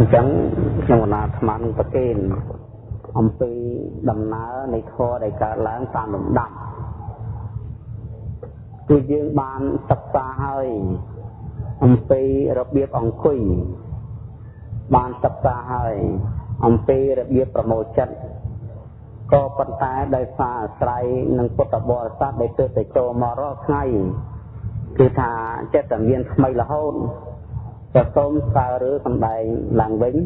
អញ្ចឹងខ្ញុំកណាអាត្មានឹងប្រកេនអំពីដំណើរនៃធម៌ដែលកើតឡើងតាមលំដាប់គឺយើងបានសិក្សាហើយអំពីរបៀបអង្គុយបានសិក្សាហើយអំពីរបៀបប្រមូលចិត្តក៏ប៉ុន្តែដោយសារអាស្រ័យនឹងពុទ្ធបរិស័ទដែលទើបតែចូលមករកថ្ងៃគឺថាចិត្តតែមានថ្មីរហូត ក៏សូមស្ើឬសំដែងឡើងវិញ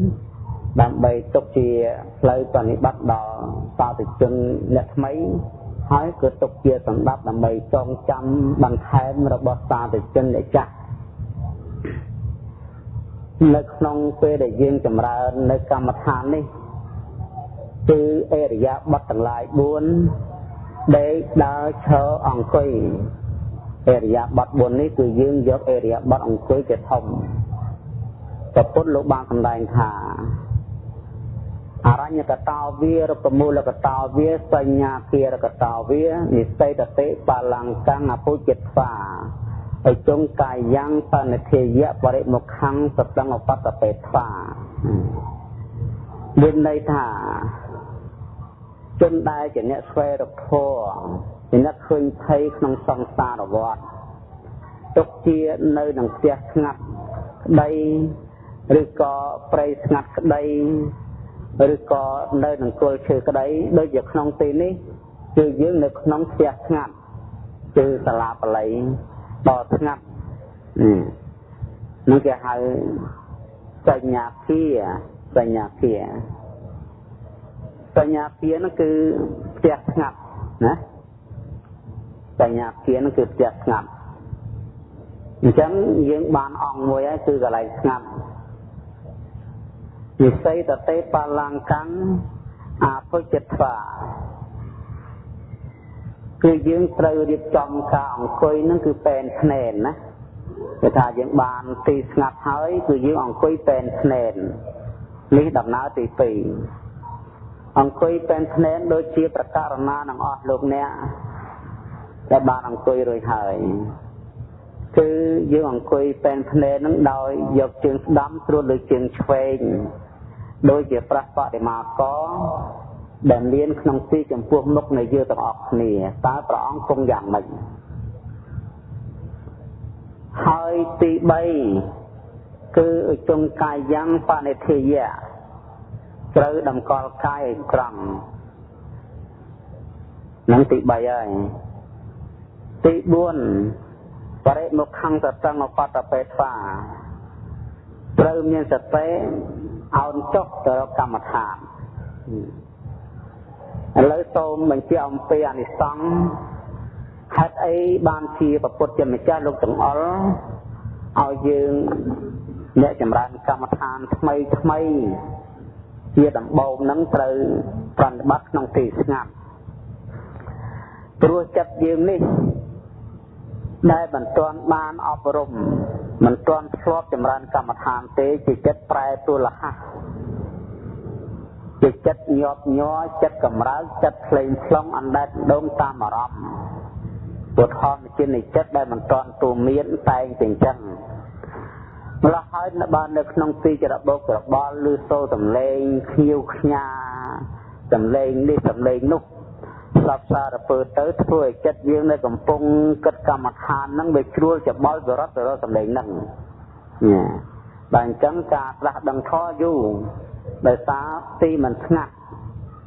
ដើម្បីទុកជាផ្លូវបនិបត្តិដល់សាធុជនអ្នកថ្មីហើយក៏ទុកជាសម្ដាប់ដើម្បីចងចាំបន្ថែមរបស់សាធុជនអ្នកចាស់នៅក្នុងពេលដែលយើងចម្រើននៅកម្មដ្ឋាននេះគឺអរិយាបថទាំងឡាយ4ដេកដើរឈរអង្គុយអរិយាបថ4នេះគឺយើងយកអរិយាបថអង្គុយជាធំ ព្រះពុទ្ធលោកបានសម្ដែងថាអរញ្ញកតោវារពមូលកតោវាសញ្ញាគារកតោវានិសេតតិបលង្កੰអពុជិតវាអជុងកាយ៉ាងបនិធិយៈបរិមុខੰសតង្អបតបេថ្វាមានន័យថាជនដែលជាអ្នកស្វែងរកធម៌ជាអ្នកឃើញភ័យក្នុងសង្សារវដ្តទុកជានៅនឹងផ្ទះស្ងាត់ក្តី ឬក៏ព្រៃស្ងាត់ក្តីឬក៏នៅនឹងគល់ឈើក្តីដូចជាក្នុងទីនេះគឺយើងនៅក្នុងផ្ទះស្ងាត់គឺសាលាបល័យដល់ស្ងាត់នេះគេហៅសញ្ញាគាសញ្ញាគាសញ្ញាគានោះគឺផ្ទះស្ងាត់ណាសញ្ញាគានោះគឺផ្ទះស្ងាត់អញ្ចឹងយើងបានអង្គមួយហើយគឺកន្លែងស្ងាត់ វិស័យតតេបលង្កੰអពុជិត្វាគឺយើងត្រូវរៀបចំការអង្គុយនឹងគឺពេនភ្នែនណាគេថាយើងបានទីស្ងាត់ហើយគឺយើងអង្គុយពេនភ្នែននេះដំណើរទី2អង្គុយពេនភ្នែនដូចជាប្រការណានឹងអស់លោកអ្នកដែលបានអង្គុយរួចហើយគឺយើងអង្គុយពេនភ្នែននឹងដោយយកជើងស្ដាំស្រួលលើជើងឆ្វេង ដូចជាប្រះបដិមាកដែលមានក្នុងទីចំពោះមុខនៃយើងទាំងអស់គ្នាតើព្រះអង្គគង់យ៉ាងម៉េចហើយទី3គឺចុងកាយយ៉ាងបនិធិយៈត្រូវតម្កល់កាយឲ្យត្រង់នឹងទី3ហើយទី4បរិមុខੰសតង្អបតបេថ្វាត្រូវមានសតិ អោនចុះទៅរកកម្មដ្ឋានឥឡូវសូមបញ្ជាក់អំពីអនិសង្សហេតុអីបានជាប្រពុតជាម្ចាស់លោកទាំងអល់ឲ្យយើងអ្នកចម្រើនកម្មដ្ឋានថ្មីថ្មីជាដំបូងនឹងត្រូវប្រតិបត្តិក្នុងទីស្ងាត់ព្រោះចិត្តយើងនេះ ដែលមិនទាន់បានអប់រំមិនទាន់ធ្លាប់ចម្រើនកម្មដ្ឋានទេជាចិត្តប្រែទូលហៈជាចិត្តញាប់ញ័រចិត្តកម្រើកចិត្តផ្លេងផ្លុងអណ្ដែតដងតាមអារម្មណ៍ពុទ្ធធម៌ជានិចិត្តដែលមិនទាន់ទូមានតែងតែអញ្ចឹងម្ល៉េះហើយបាននៅក្នុងទីចរបោកច្របល់ឬសូរសំឡេងខៀវខ្ញាសំឡេងនេះសំឡេងនោះ ស្លាប់សារពើទៅធ្វើឲ្យចិត្តយើងនៅកំពុងគិតកម្មដ្ឋានហ្នឹងវាជ្រួលច្បល់បរត់ទៅរកសម្លេងហ្នឹងណាបាទអញ្ចឹងការផ្លាស់ដឹងធម៌យូរដោយសារទីមិនស្ងាត់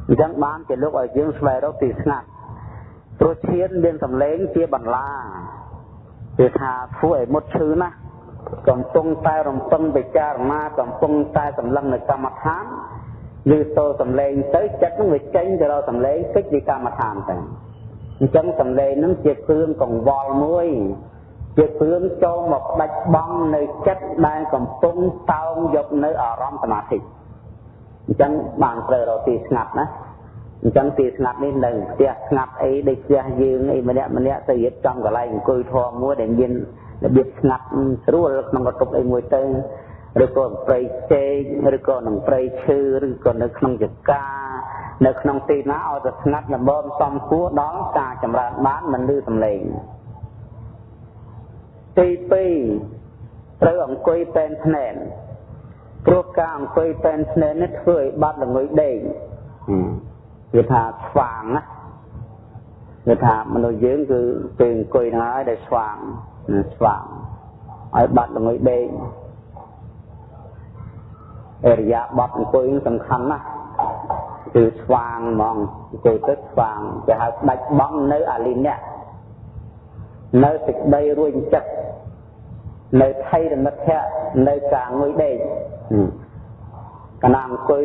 អញ្ចឹងបានជាលោកឲ្យយើងស្វែងរកទីស្ងាត់ព្រោះឈានមានសម្លេងជាបន្លាគឺថាធ្វើឲ្យមុតឈឺណាស់កំពុងតែរំពឹងពិចារណាកំពុងតែសម្លឹងនៅកម្មដ្ឋាន ឬសូរសំឡេងទៅចិត្តនឹងវាចេញទៅរកសំឡេងតិចពីកម្មដ្ឋានទៅអញ្ចឹងសំឡេងនឹងជាគ្រឿងកង្វល់មួយ ជាគ្រឿងចូលមកដាច់បងនៅចិត្តដែលកំពុងតោងយកនៅអារម្មណ៍សមាធិអញ្ចឹងបានត្រូវរកទីស្ងាត់ណាអញ្ចឹងទីស្ងាត់នេះនៅផ្ទះស្ងាត់អីដូចផ្ទះយើងអីម្នាក់ម្នាក់ទៅរៀបចំកន្លែងអង្គុយធម៌មួយដែលមានរបៀបស្ងាត់ស្រួលក្នុងកតុបអីមួយទៅ ឬក៏ព្រៃចេកឬក៏នឹងព្រៃឈើឬក៏នៅក្នុងចកានៅក្នុងទីណាឲ្យតែស្ងាត់ល្មមសំគួរដល់ការចម្រើនបានមិនលឺសំឡេងទី2ត្រូវអង្គុយពេនភ្នែនព្រោះការអង្គុយពេនស្នេហ៍នេះធ្វើឲ្យបាត់ល្ងុយដេកវាថាស្វាងណាវាថាមនុស្សយើងគឺពេលអង្គុយហ្នឹងហើយដែលស្វាងស្វាងឲ្យបាត់ល្ងុយដេក អរិយាប័តអង្គុយសំខាន់ណាស់គឺស្វាងហ្មងអង្គុយទៅស្វាងគេហៅដាច់បងនៅអាលិនៈនៅសេចក្តីរួញចិត្តនៅថៃរមិត្តៈនៅការងុយដេកកណាអង្គុយ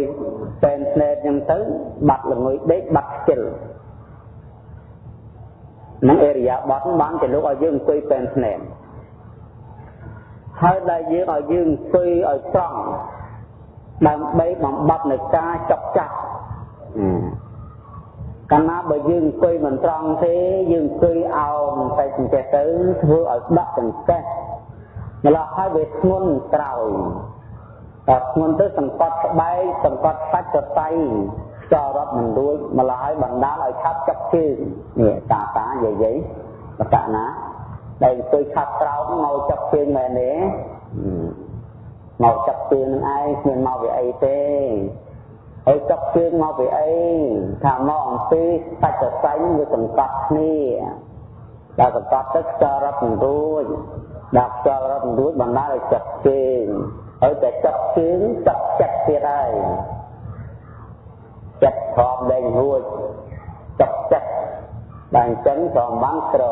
តែនស្នេតអញ្ចឹងទៅបាត់ល្ងុយដេកបាត់ខ្ជិលនឹងអេរិយាបថបានជាលោកឲ្យយើងអង្គុយតែនស្នេតហើយដែលយើងឲ្យយើងអង្គុយឲ្យត្រង់ ដើម្បីបំបត្តិនៅការចុកចាក់កាលណាបើយើងអង្គុយមិនត្រង់ទេយើងអង្គុយអោនតែចង្កេះទៅធ្វើឲ្យដាក់ចង្កេះម្ល៉េះហើយវាធ្ងន់ក្រោយតែធ្ងន់ទៅសង្កត់ក្បែកសង្កត់សាច់សរសៃខ្យល់រត់មិនរួចម្ល៉េះហើយបណ្ដាលឲ្យឆាប់ចាប់ជើងនេះតាតាយាយយាយបកណាដែលអង្គុយឆាប់ក្រោមមកចាប់ជើងមែនទេ មកចាប់ជើងនឹងឯងគ្មានមកវាអីទេហើយចាប់ជើងមកពីអីថាមកអំពីសាច់សរសៃវាសង្កត់គ្នាដល់សង្កត់ទៅខ្យល់រត់មិនរួចដាក់ខ្យល់រត់រួចបណ្ដាលឲ្យចាប់ជើងហើយតែចាប់ជើងចាប់ចិត្តទៀតហើយចិត្តធំលែងរួចចាប់ចិត្តបានអញ្ចឹងក៏បានក្រ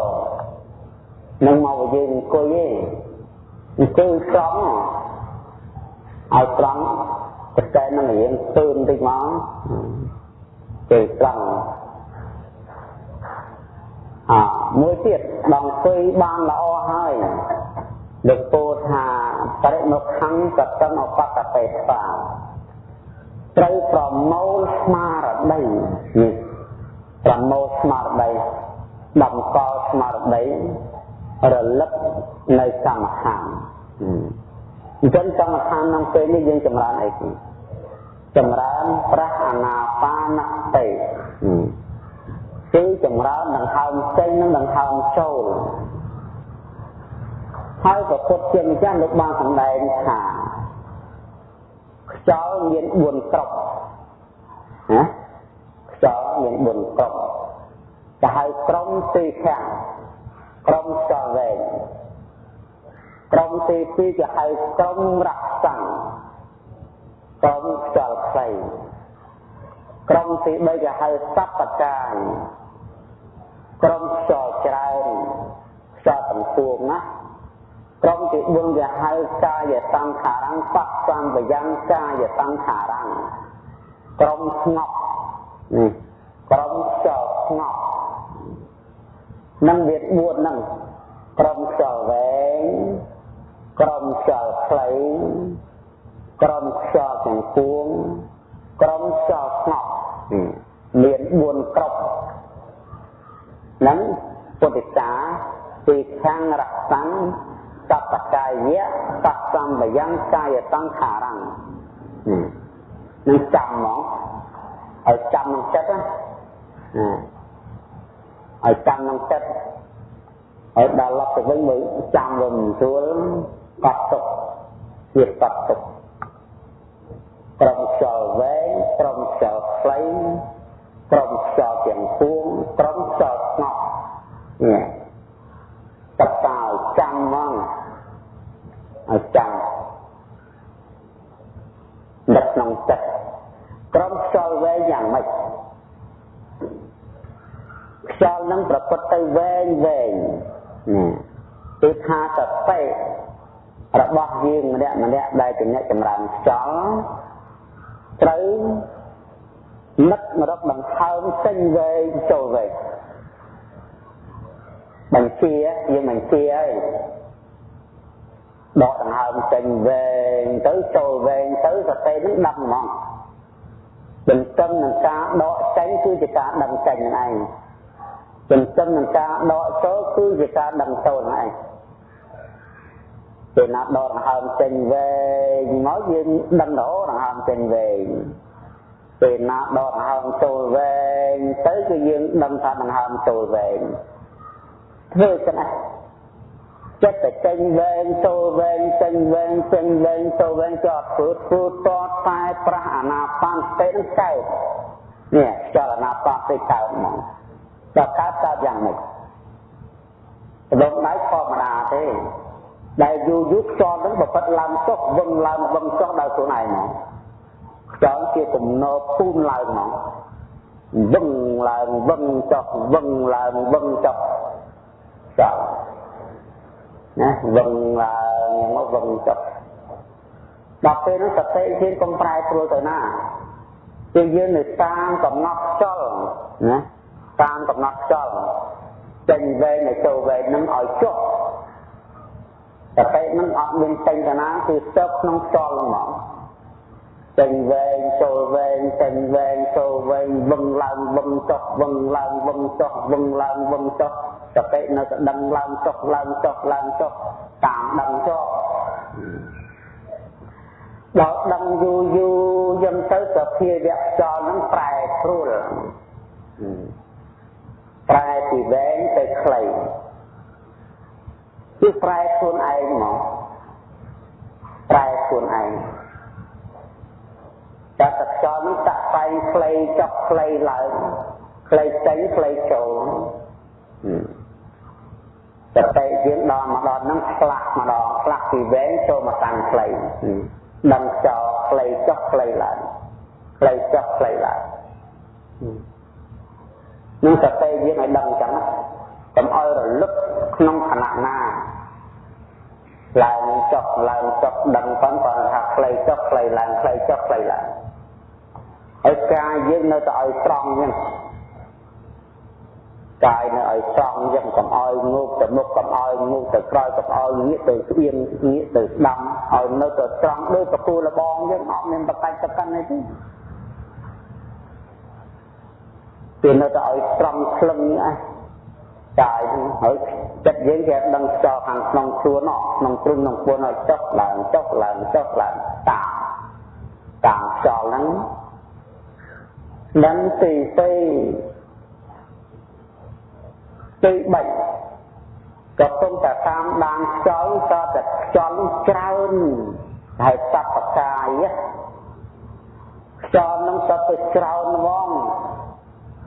នឹងមកយើងអង្គុយទេអង្គុយស្រង់ ឲ្យស្រង់តែតែនឹងរៀងទឿនតិចមកគេស្រង់អមួយទៀតដងអង្គុយបានល្អហើយលោកពោថាបរិមុខខੰកតនឧបកតេសាត្រូវប្រមូលស្មារតីនេះប្រមូលស្មារតីតម្កល់ស្មារតីរលឹកនៅកម្មដ្ឋាន អញ្ចឹងកម្មដ្ឋានក្នុងពេលនេះយើងចម្រើនអីគេចម្រើនប្រះអាណាបានតិគឺចម្រើនដង្ហើមចេញនិងដង្ហើមចូលហើយក៏ពុតជាម្ចាស់លោកបានសម្ដែងថាខ្យល់មាន4ក្រុមណាខ្យល់មាន4ក្រុមទៅហៅក្រុមទីខាងក្រុមខ្យល់វែង ក្រុមទី2គេហៅក្រុមរក្សាំងក្រុមខ្យល់ខ្លីក្រុមទី3គេហៅសពកាយក្រុមខ្យល់ច្រើនខ្យល់ទាំងពួងណាក្រុមទី4គេហៅកាយសង្ខារੰបៈសំវយ៉ាងកាយសង្ខារੰក្រុមស្ងប់នេះក្រុមខ្យល់ស្ងប់នឹងវា4ហ្នឹងក្រុមខ្យល់វែង ក្រុមខ្យល់ខ្លីក្រុមខ្យល់ទាំងពួងក្រុមខ្យល់ស្ងប់មាន4ក្រុមនឹងពុទ្ធិកាទីខាងរក្សាំសពកាយៈសសម្បយ៉ាងកាយតង្ខារੰនឹងចាំហ្មងឲ្យចាំក្នុងចិត្តណាឲ្យចាំក្នុងចិត្តឲ្យដល់ឡប់ទៅវិញមើលចាំវាមិនស្រួល កត់ទុកវាកត់ទុកត្រឹមខ្យល់វែងត្រឹមខ្យល់ខ្លីត្រឹមខ្យល់ទាំងពួងត្រឹមខ្យល់ស្ងប់នេះតតើចាំហ្មងឲ្យចាំដឹកក្នុងចិត្តក្រុមខ្យល់វែងយ៉ាងម៉េចខ្យល់នឹងប្រពុតទៅវែងវែងគឺថាសតិ របស់យើងម្នាក់ម្នាក់ដែលជាអ្នកចម្រើនខ្យល់ត្រូវនឹកម្រកដង្ហើមចេញវែងចូលវែងបញ្ជាយើងបញ្ជាហើយដកដង្ហើមចេញវែងទៅចូលវែងទៅសតិនឹងដឹងហ្មងទន្ទឹមនឹងការដកចេញគឺជាការដឹងចេញនឹងឯងទន្ទឹមនឹងការដកចូលគឺជាការដឹងចូលនឹងឯង ពេលណាដកដង្ហើមចេញវែងមកយើងដឹងរហូតដង្ហើមចេញវែងពេលណាដកដង្ហើមចូលវែងទៅគឺយើងដឹងថាដង្ហើមចូលវែងធ្វើចឹងណាចិត្តតែចេញវែងចូលវែងចេញវែងចេញវែងចូលវែងចោតធ្វើធ្វើតតែប្រះអាណាបានទេនឹងកើតនេះចលនាបានទេកើតហ្មងដល់កើតកើតយ៉ាងម៉េចដងដៃធម្មតាទេ ដែលយូរយូរខ្យល់នឹងបបិទ្ធឡើងចុះវឹងឡើងវឹងចុះដោយខ្លួនឯងហ្មងខ្យល់ជាគំនរពូនឡើងហ្មងវឹងឡើងវឹងចុះវឹងឡើងវឹងចុះចុះណាវឹងឡើងមកវឹងចុះដល់ពេលនោះសតិធានកុំប្រែប្រួលទៅណាជាយើងនៅតាមកំណត់ខ្យល់ណាតាមកំណត់ខ្យល់ចេញវែងនៅចូលវែងនឹងឲ្យចុះ សតិនឹងអត់មានចេញទៅណាគឺស្ទើរក្នុងខ្យល់ហ្មងចេញវែងចូលវែងចេញវែងចូលវែងវឹងឡើងវឹងចុះវឹងឡើងវឹងចុះវឹងឡើងវឹងចុះសតិនៅតែដឹងឡើងចុះឡើងចុះឡើងចុះតាមដឹងចុះដល់ដឹងយូរយូរយើងទៅសភាវៈចលនឹងប្រែប្រួលប្រែពីវែងទៅខ្លី គឺប្រែខ្លួនឯងហ្មងប្រែខ្លួនឯងតែតខ្យល់នោះតាក់ស្វែងខ្លីចុះខ្លីឡើងខ្លីចេញខ្លីចូលសតិយើងដល់មកដល់ហ្នឹងផ្លាស់ម្ដងផ្លាស់ពីវែងចូលមកកាន់ខ្លីដឹងចោលខ្លីចុះខ្លីឡើងខ្លីចុះខ្លីឡើងនឹងសតិយើងឲ្យដឹងអញ្ចឹងកុំឲ្យរលឹកក្នុងខណៈណា ឡើងចុះឡើងចុះដឹងប៉ុន្តែថាខ្លីចុះខ្លីឡើងខ្លីចុះខ្លីឡើងហើយកាយយើងនៅតែឲ្យត្រង់អញ្ចឹងកាយនៅឲ្យត្រង់អញ្ចឹងកុំឲ្យងូកទៅមុខកុំឲ្យងូកទៅក្រោយកុំឲ្យងាកទៅស្អៀងងាកទៅស្ដាំឲ្យនៅតែត្រង់ដូចកពូលបងយើងអត់មានបកាច់តកាន់អីទេពេលនៅតែឲ្យត្រង់ក្លឹងនេះ កាយហ្នឹងហើយចិត្តយើងគេដឹងចោលខាងក្នុងខ្លួនក្នុងទ្រុងក្នុងពួនឲ្យចុះឡើងចុះឡើងចុះឡើងតាមតាមចោលហ្នឹងនឹងទីទីទី3ក៏ពុំតែតាមដានខ្យល់ក៏តែខ្យល់ច្រើនហើយសពកាយខ្យល់នឹងសពទៅច្រើនហ្មង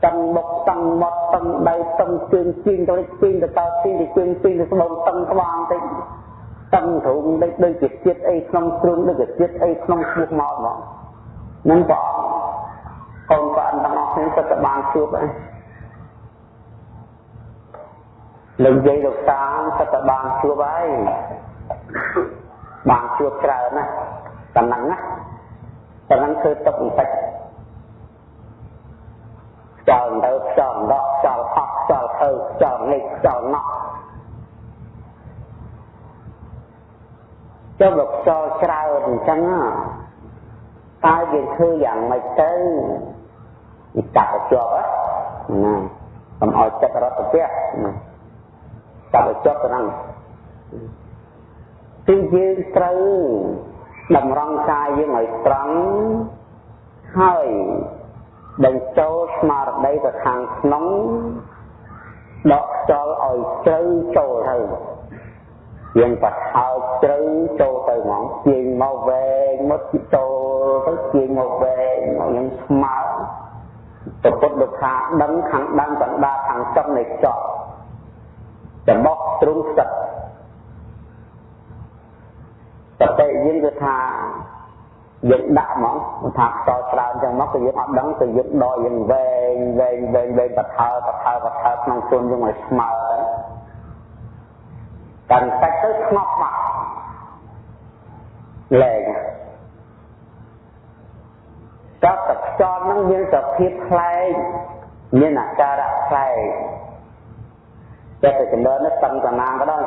តឹងមុខតឹងមាត់តឹងដៃតឹងជើងជើងទៅជើងទៅតើជើងទៅជើងជើងទៅស្បូនតឹងក្បាលតិចតឹងទ្រូងដូចដូចជាជាតិអីក្នុងគ្រឿងដូចជាជាតិអីក្នុងឈ្មោះមកហ្មងនឹងបងកូនប្អូនទាំងអស់គ្នាសិតតែបានជួបហ្នឹងលោកយាយលោកតាសិតតែបានជួបហើយបានជួបច្រើនណាស់តែហ្នឹងណាតែហ្នឹងគឺទុកបន្តិច ខ្យល់ទៅខ្យល់ដកខ្យល់អស់ខ្យល់ទៅខ្យល់នេះខ្យល់ណោះចុះបើខ្យល់ច្រើនអញ្ចឹងតើយើងធ្វើយ៉ាងម៉េចទៅវាចាប់ទៅជាប់ណាកុំឲ្យចិត្តរត់ទៅផ្ទះណាចាប់ទៅជាប់ទៅហ្នឹងទីយើងត្រូវតម្រង់កាយយើងឲ្យត្រង់ហើយ បញ្ចូលស្មារតីទៅខាងក្នុងដកចោលឲ្យជ្រៅចូលទៅយើងបត់ឲ្យជ្រៅចូលទៅហ្មងជាងមកវែងមកចូលទៅជាងមកវែងមកខ្ញុំស្មើប្រពុតលោកថាដឹងខាងដើមកណ្ដាលខាងចុងនៃខ្យល់របស់ទ្រុងស្ទឹកសតិយើងគឺថា យើងដាក់ហ្មងថាតច្រើនចឹងមកគឺយើងអត់ដឹងគឺយើងដកយើងវែងវែងវែងវែងបថើបថើបថើក្នុងខ្លួនយើងឲ្យស្មើទៅកាន់តែទៅស្ងប់មកលែងតើតខ្យល់នឹងមានសភាពផ្លែកមានអាការៈផ្លែកតែតែចំណើនេះតឹងតាណាក៏ដោយ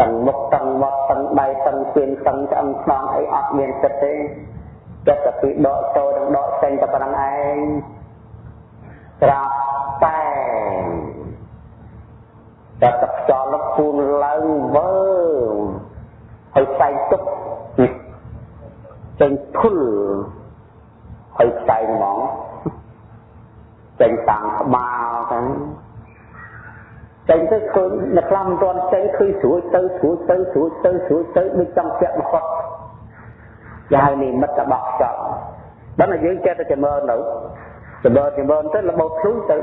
តឹងមុខតឹងមាត់តឹងដៃតឹងជើងតឹងឆ្អឹងខ្នងអីអត់មានចិត្តទេចិត្តតែពីដកចូលនិងដកចេញតែប៉ុណ្្នឹងឯងត្រាប់តែតែទឹកខ្យល់លពូនឡើងវើហើយផ្សែងទុកចេញធុលហើយផ្សែងហ្មងចេញតាមក្បាលទៅ ចេញទៅឃើញអ្នកខ្លះមិនទាន់ចេញឃើញស្រួយទៅស្រួយទៅស្រួយទៅស្រួយទៅដូចចង់ពាក់មកគាត់យ៉ាងនេះមិត្តរបស់ខ្យល់ដល់តែយើងចេះតែចម្រើនទៅចម្រើនចម្រើនទៅរបូតខ្លួនទៅ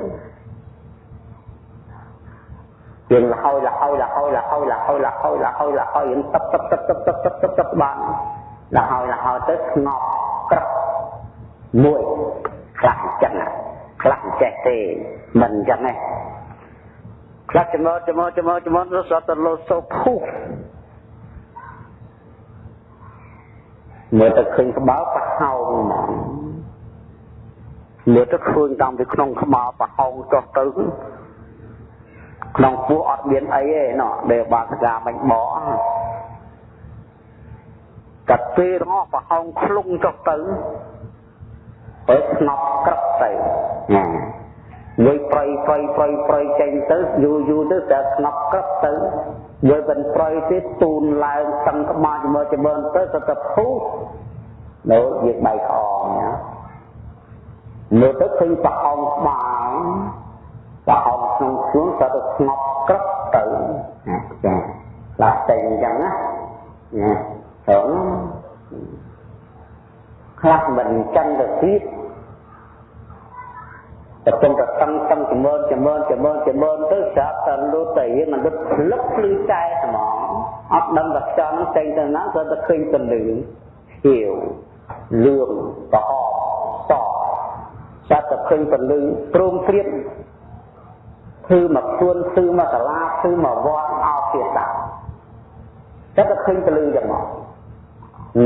យើងលហើយលហើយលហើយលហើយលហើយលហើយលហើយលហើយយើងទឹកទឹកទឹកទឹកទឹកទឹកទឹកទឹកបានលហើយលហើយទៅស្ងប់ក្រឹបមួយខ្លះអញ្ចឹងខ្លះចេះទេមិនអញ្ចឹងទេ ខ្លះចំអចំអចំអចំអរត់ទៅលោសូភុះមើលទៅឃើញក្បាលប្រហោងហ្មងមើលទៅឃើញតាំងពីក្នុងក្បាលប្រហោងចុះទៅក្នុងពោះអត់មានអីទេណោះដែលបាសកាមិនបកកាត់ពេលរបស់ប្រហោងខ្លុងចុះទៅទៅស្នប់ក្រឹបទៅណា មួយប្រៃប្រៃប្រៃប្រៃចេញទៅយូរយូរទៅតែស្នប់ក្រឹបទៅមួយមិនប្រៃទៀតទូនឡើងតឹងក្បាលជាមួយចម្រើនទៅទៅទៅភូនៅយើងបៃខំណាមើលទៅឃើញប្រហោងក្បាលប្រហោងក្នុងខ្លួនទៅទៅស្ងប់ក្រឹបទៅណាចាឡាក់តែអញ្ចឹងណាណាត្រង់ខ្លះមិនអញ្ចឹងទៅទៀត តែគំតែតឹងតឹងចម្រើនចម្រើនចម្រើនចម្រើនទៅស្រាប់តែលុតតែរៀងមិនដូចភ្លឹកភ្លឺតែហ្មងអត់ដឹងថាខ្យល់នឹងចេញទៅណាគាត់តែឃើញពន្លឺខៀវលឿងក្រហមសស្រាប់តែឃើញពន្លឺព្រមព្រៀបធ្វើមកខ្លួនធ្វើមកសាលាធ្វើមកវត្តអោភាសាតែតែឃើញពន្លឺចឹងមក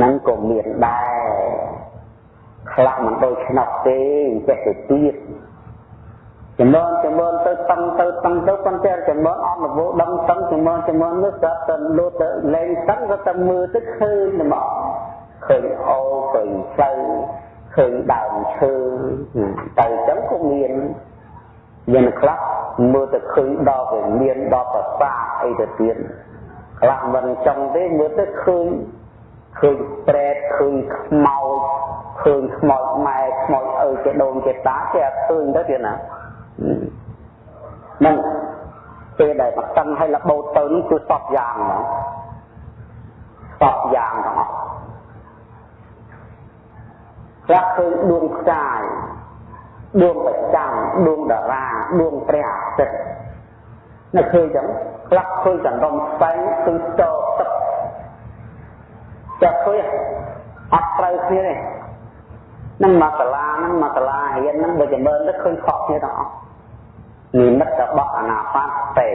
នឹងក៏មានដែរខ្លះមិនដូចឆ្នោតទេចេះទៅទៀត ចំណងចំណងទៅតឹងទៅតឹងទៅប៉ុន្តែចំណងអត់នវដឹងតឹងចំណងចំណងនោះស្រាប់តែលូតទៅលែងតឹងក៏តែមើលទៅឃើញតែមកឃើញអូឃើញផ្លូវឃើញដើមឈើទៅចឹងក៏មានមានខ្លះមើលទៅឃើញដល់វិមានដល់ប្រសាអីទៅទៀតខ្លះមិនចង់ទេមើលទៅឃើញឃើញប្រែតឃើញខ្មោចឃើញខ្មោចម៉ែខ្មោចឪជាដូនជាតាគេអត់ឃើញទៅទៀតណា នឹងពេលដែលបតឹងឲ្យលបោតទៅនោះគឺសពយ៉ាងហ្មងសពយ៉ាងទាំងអស់ខ្លះឃើញដួងផ្កាយដួងប្រចាំដួងតារាដួងព្រះអាទិត្យនៅឃើញចឹងខ្លះឃើញចន្ទំស្វែងឃើញតទឹកចាប់ឃើញអត់ត្រូវគ្នាទេនឹងមកសាលានឹងមកសាលារៀននឹងបើចម្រើនទៅឃើញខុសគ្នាទាំងអស់ និមិត្តរបស់អនាបទេ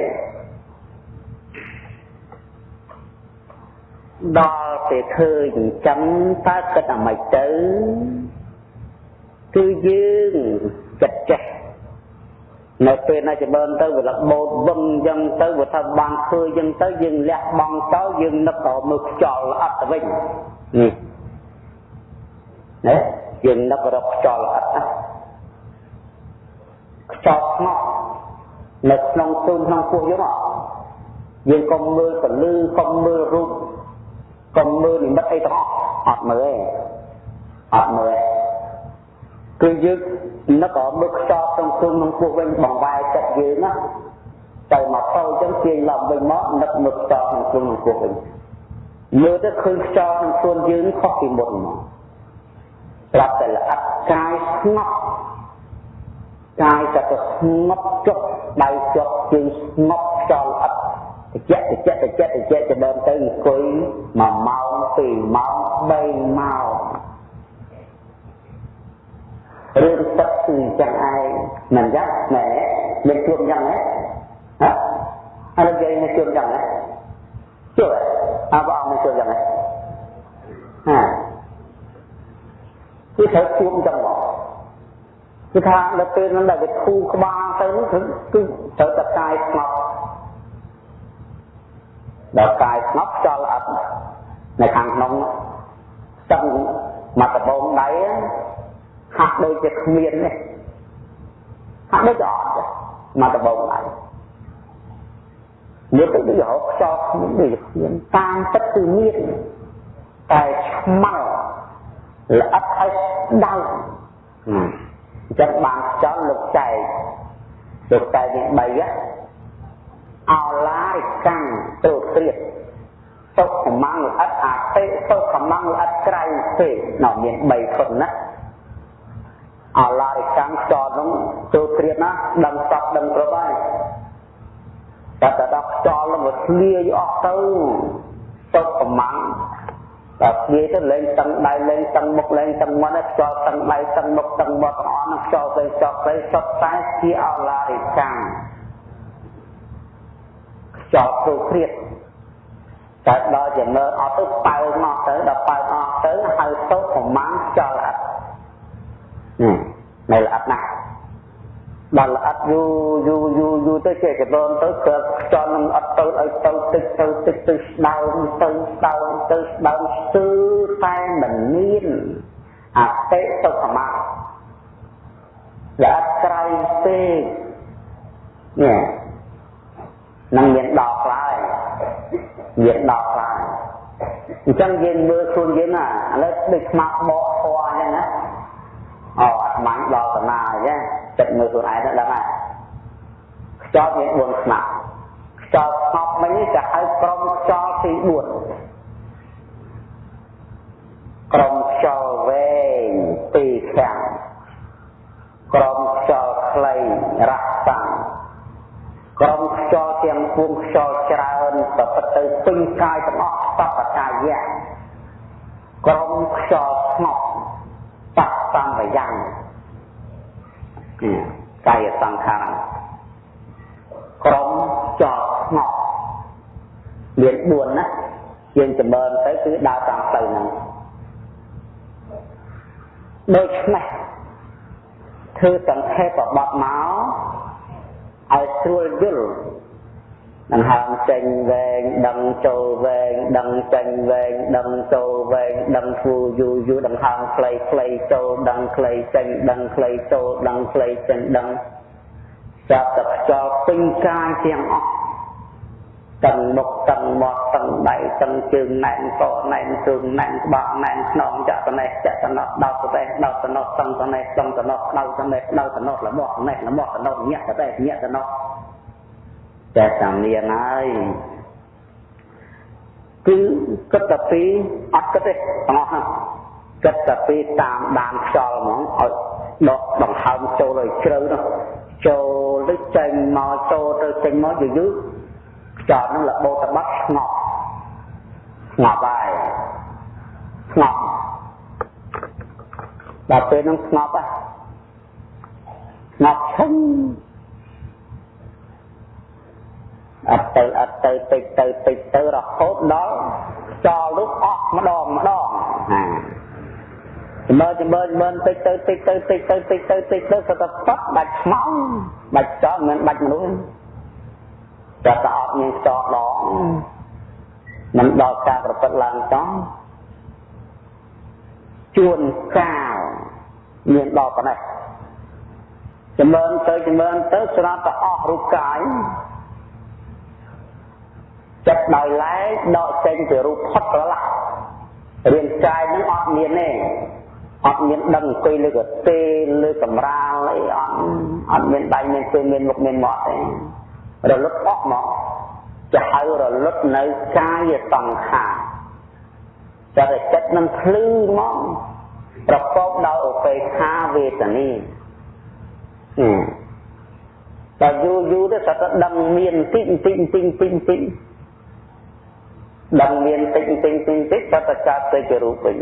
ដល់ពេលឃើញអញ្ចឹងតើគិតអាម៉េចទៅគឺយើងចិត្តចេះនៅពេលណាចម្រើនទៅវាលបោតវឹងអញ្ចឹងទៅវាថាបានឃើញអញ្ចឹងទៅយើងលះបង់ទៅយើងនឹកទៅមើលខ្យល់អត់ទៅវិញនេះណាយើងនឹករកខ្យល់អត់ណាខ្យល់ស្ងប់ នៅក្នុងទូនក្នុងពោះយើងយើងកុំមើលពលឺកុំមើលរូបកុំមើលនិមិត្តអីទាំងអស់អត់មើលទេអត់មើលទេគឺយើងនឹកមើលខ្យល់ក្នុងទូនក្នុងពោះវិញបងវាយចិត្តយើងណាទៅមកទៅចឹងទាញឡើងវិញមកនឹកមើលខ្យល់ក្នុងទូនក្នុងពោះវិញមើលទៅឃើញខ្យល់ក្នុងខ្លួនយើងខុសពីមុនមកប្រាប់តែល្អិតកាយស្ងប់ កាយតែទៅស្ងប់ចុះដៃចុះជើងស្ងប់ខ្យល់អត់តិចតិចតិចតិចទៅដើមទៅអង្គុយ1ម៉ោង2ម៉ោង3ម៉ោងរឿងទឹកគឺចឹងឯងមិនចឹងណែមានជួបចឹងហ៎ហ៎អរិយមានជួបចឹងហ៎ជួបអើបងមានជួបចឹងហ៎ហាគឺត្រូវជួបចឹងមក គឺថាដល់ពេលហ្នឹងដែលវាធូរក្បាលទៅនោះគឺគឺត្រូវតែកាយស្ងប់ដល់កាយស្ងប់ចលអត់នៅខាងក្នុងស្ទឹងមកដបងដៃហាក់ដូចជាគ្មាននេះហាក់ដូចអត់មកដបងដៃនេះទៅដូចរកខ្យល់គ្មានដូចគ្មានតាមទឹកគឺមានតែឆ្មៅល្អិតហើយដៅ អញ្ចឹងបានចង់លោកចែកលោកចែកនេះ3អឡារិកម្មទូត្រៀតសុខមង្លឥតអតិសុខមង្លឥតក្រៃទេនៅមាន3គុណណាអឡារិកម្មចោលនោះទូត្រៀតណាដឹងសពដឹងគ្រប់ហើយតែដល់ខ្យល់នឹងវាធ្លាយអស់ទៅសុខមង្ល ដល់និយាយទៅលេងតឹងដៃលេងតឹងមុខលេងតឹងមាត់ខ្យល់តឹងដៃតឹងមុខតឹងមាត់ទាំងអស់នឹងខ្យល់ទៅចប់ទៅសុទ្ធតែជាអឡារិកម្មខ្យល់ព្រោះព្រៀតតែដល់ចំណើអត់ទៅប៉ៅមកទៅដល់ប៉ៅអស់ទៅហៅទៅប្រមាណខ្យល់អត់នេះនៅល្អិតណាស់ ដល់ល្អិតយូរយូរយូរយូរទៅជាកដូនទៅគឺខ្យល់នឹងអត់ទៅឲ្យទៅតិចទៅតិចទៅស្ដើងទៅស្ដើងទៅស្ដើងស្ទើរតែមិនមានអតិសុខមាល្អិតក្រៃពេកនេះនឹងមានដល់ខ្លះមានដល់ខ្លះអញ្ចឹងយើងមើលខ្លួនយើងណាឥឡូវដូចខ្មាក់បកធွာអញ្ចឹងណាអូអាត្មាដល់តាណាអញ្ចឹង ចិត្តមើលខ្លួនឯងទៅដឹងហើយខ្យល់មាន4ខ្មាក់ខ្យល់ស្ងប់មិញនេះគេហៅក្រុមខ្យល់ទី4ក្រុមខ្យល់វែងទីខាងក្រុមខ្យល់ខ្លីរះតាំងក្រុមខ្យល់ទាំងពួងខ្យល់ច្រើនប្រព្រឹត្តទៅពេញកាយទាំងអស់សពកាយៈក្រុមខ្យល់ស្ងប់បស្សម្បយ៉ាង កាយសង្ខារក្រុមខ្យល់ស្ងប់មាន4ណាយើងចម្រើនទៅគឺដើរតាមផ្លូវហ្នឹងដូច្នេះធ្វើសង្ខេបបបមកឲ្យស្រួលយល់ ដង្ហើមចេញវែងដឹងចូលវែងដឹងចេញវែងដឹងចូលវែងដឹងធូរយូរយូរដង្ហើមខ្លីខ្លីចូលដឹងខ្លីចេញដឹងខ្លីចូលដឹងខ្លីចេញដឹងចាប់តែខ្យល់ពេញកាយទាំងអស់ទាំងមុខទាំងមាត់ទាំងដៃទាំងជើងណែនកណែនជើងណែនក្បាលណែនខ្នងចាក់ត្នេះចាក់ត្នោះដោតត្នេះដោតត្នោះសឹងត្នេះសឹងត្នោះដៅត្នេះដៅត្នោះលមាស់ត្នេះលមាស់ត្នោះញាក់ត្នេះញាក់ត្នោះ តែតាមនាងហើយគឺគិតតែពីអត់គិតទេទាំងអស់ហ្នឹងគិតតែពីតាមដានខ្យល់ហ្មងឲ្យដកដង្ហើមចូលឲ្យជ្រៅនោះចូលទៅចេញមកចូលទៅចេញមកយូរយូរខ្យល់នឹងលបោតបាត់ស្ងប់ស្ងប់ហើយស្ងប់ដល់ពេលនឹងស្ងប់ហ่ะស្ងប់ឈឹង អត់ទៅអត់ទៅតិចទៅតិចទៅរហូតដល់ខ្យល់នោះអស់ម្ដងម្ដងណាមើលមើលមើលតិចទៅតិចទៅតិចទៅតិចទៅតិចទៅក៏ទៅប៉ាត់ដាច់ខ្មៅដាច់ចោលមិនដាច់មនុស្សតែតែអត់មានខ្យល់ដងមិនដល់ការប្រព្រឹត្តឡើងតោះជួនកាលមានដល់ប៉ុណ្ណេះចម្រើនទៅចម្រើនទៅស្រាប់តែអស់រូបកាយ ចិត្តដោយឡែកដកចេញពីរូបផុតប្រឡាក់រាងកាយនឹងអត់មានទេអត់មានដឹងអង្គុយលើកទេលើកម្រាលអីអត់អត់មានដៃមានជើងមានមុខមានមាត់ទេរលត់អស់មកจะហៅរលត់នៅកាយសង្ខារចិត្តចិត្តនឹងភ្លឺមកប្រកបដោយឧបេក្ខាវេទនាតែយូរយូរទៅតែដឹងមានតិចតិចតិចតិចតិច ដឹងមានតិចតិចតិចតិចតែកើតទៅជារូបវិញ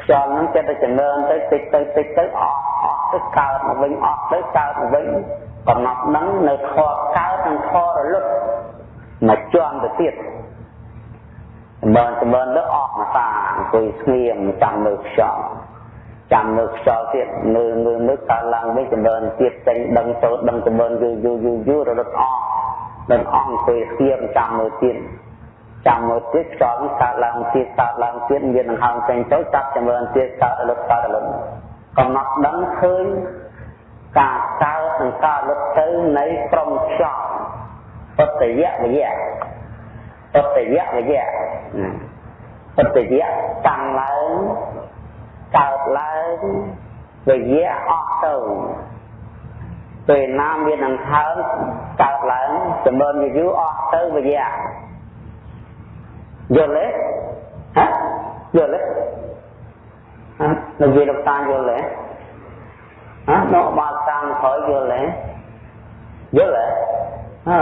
ខ្យល់ហ្នឹងចិត្តតែចម្រើនទៅតិចទៅតិចទៅអស់អស់ទៅកើតមកវិញអស់ទៅកើតមកវិញកំណត់ហ្នឹងនៅខកើតនិងខរលត់មកជាន់ទៅទៀតចម្រើនចម្រើនទៅអស់មកតាអង្គុយស្ងៀមចាំមើលខ្យល់ចាំមើលខ្យល់ទៀតមើលមើលមើលកើតឡើងវិញចម្រើនទៀតចេញដឹងចូលដឹងចម្រើនយូរយូរយូរយូររលត់អស់ដល់អស់អង្គុយស្ងៀមចាំមើលទៀត ចាំមួយទៀតខ្យល់កើតឡើងទៀតកើតឡើងទៀតមានដង្ហើមចេញចូលចាប់ចម្រើនទៀតកើតរលត់កើតរលត់កំណត់ដឹងឃើញការកើតនិងការលុតទៅនៃក្រុមខ្យល់បតយៈវិយៈបតយៈវិយៈបតយៈតាំងឡើងកើតឡើងវិយៈអស់ទៅពេលណាមានដង្ហើមកើតឡើងចម្រើនយូរអស់ទៅវិយា យល់ទេហ៎យល់ទេហ៎នៅវាលោកតាយល់ទេហ៎នៅបាល់តាមក្រោយយល់ទេយល់ទេហ៎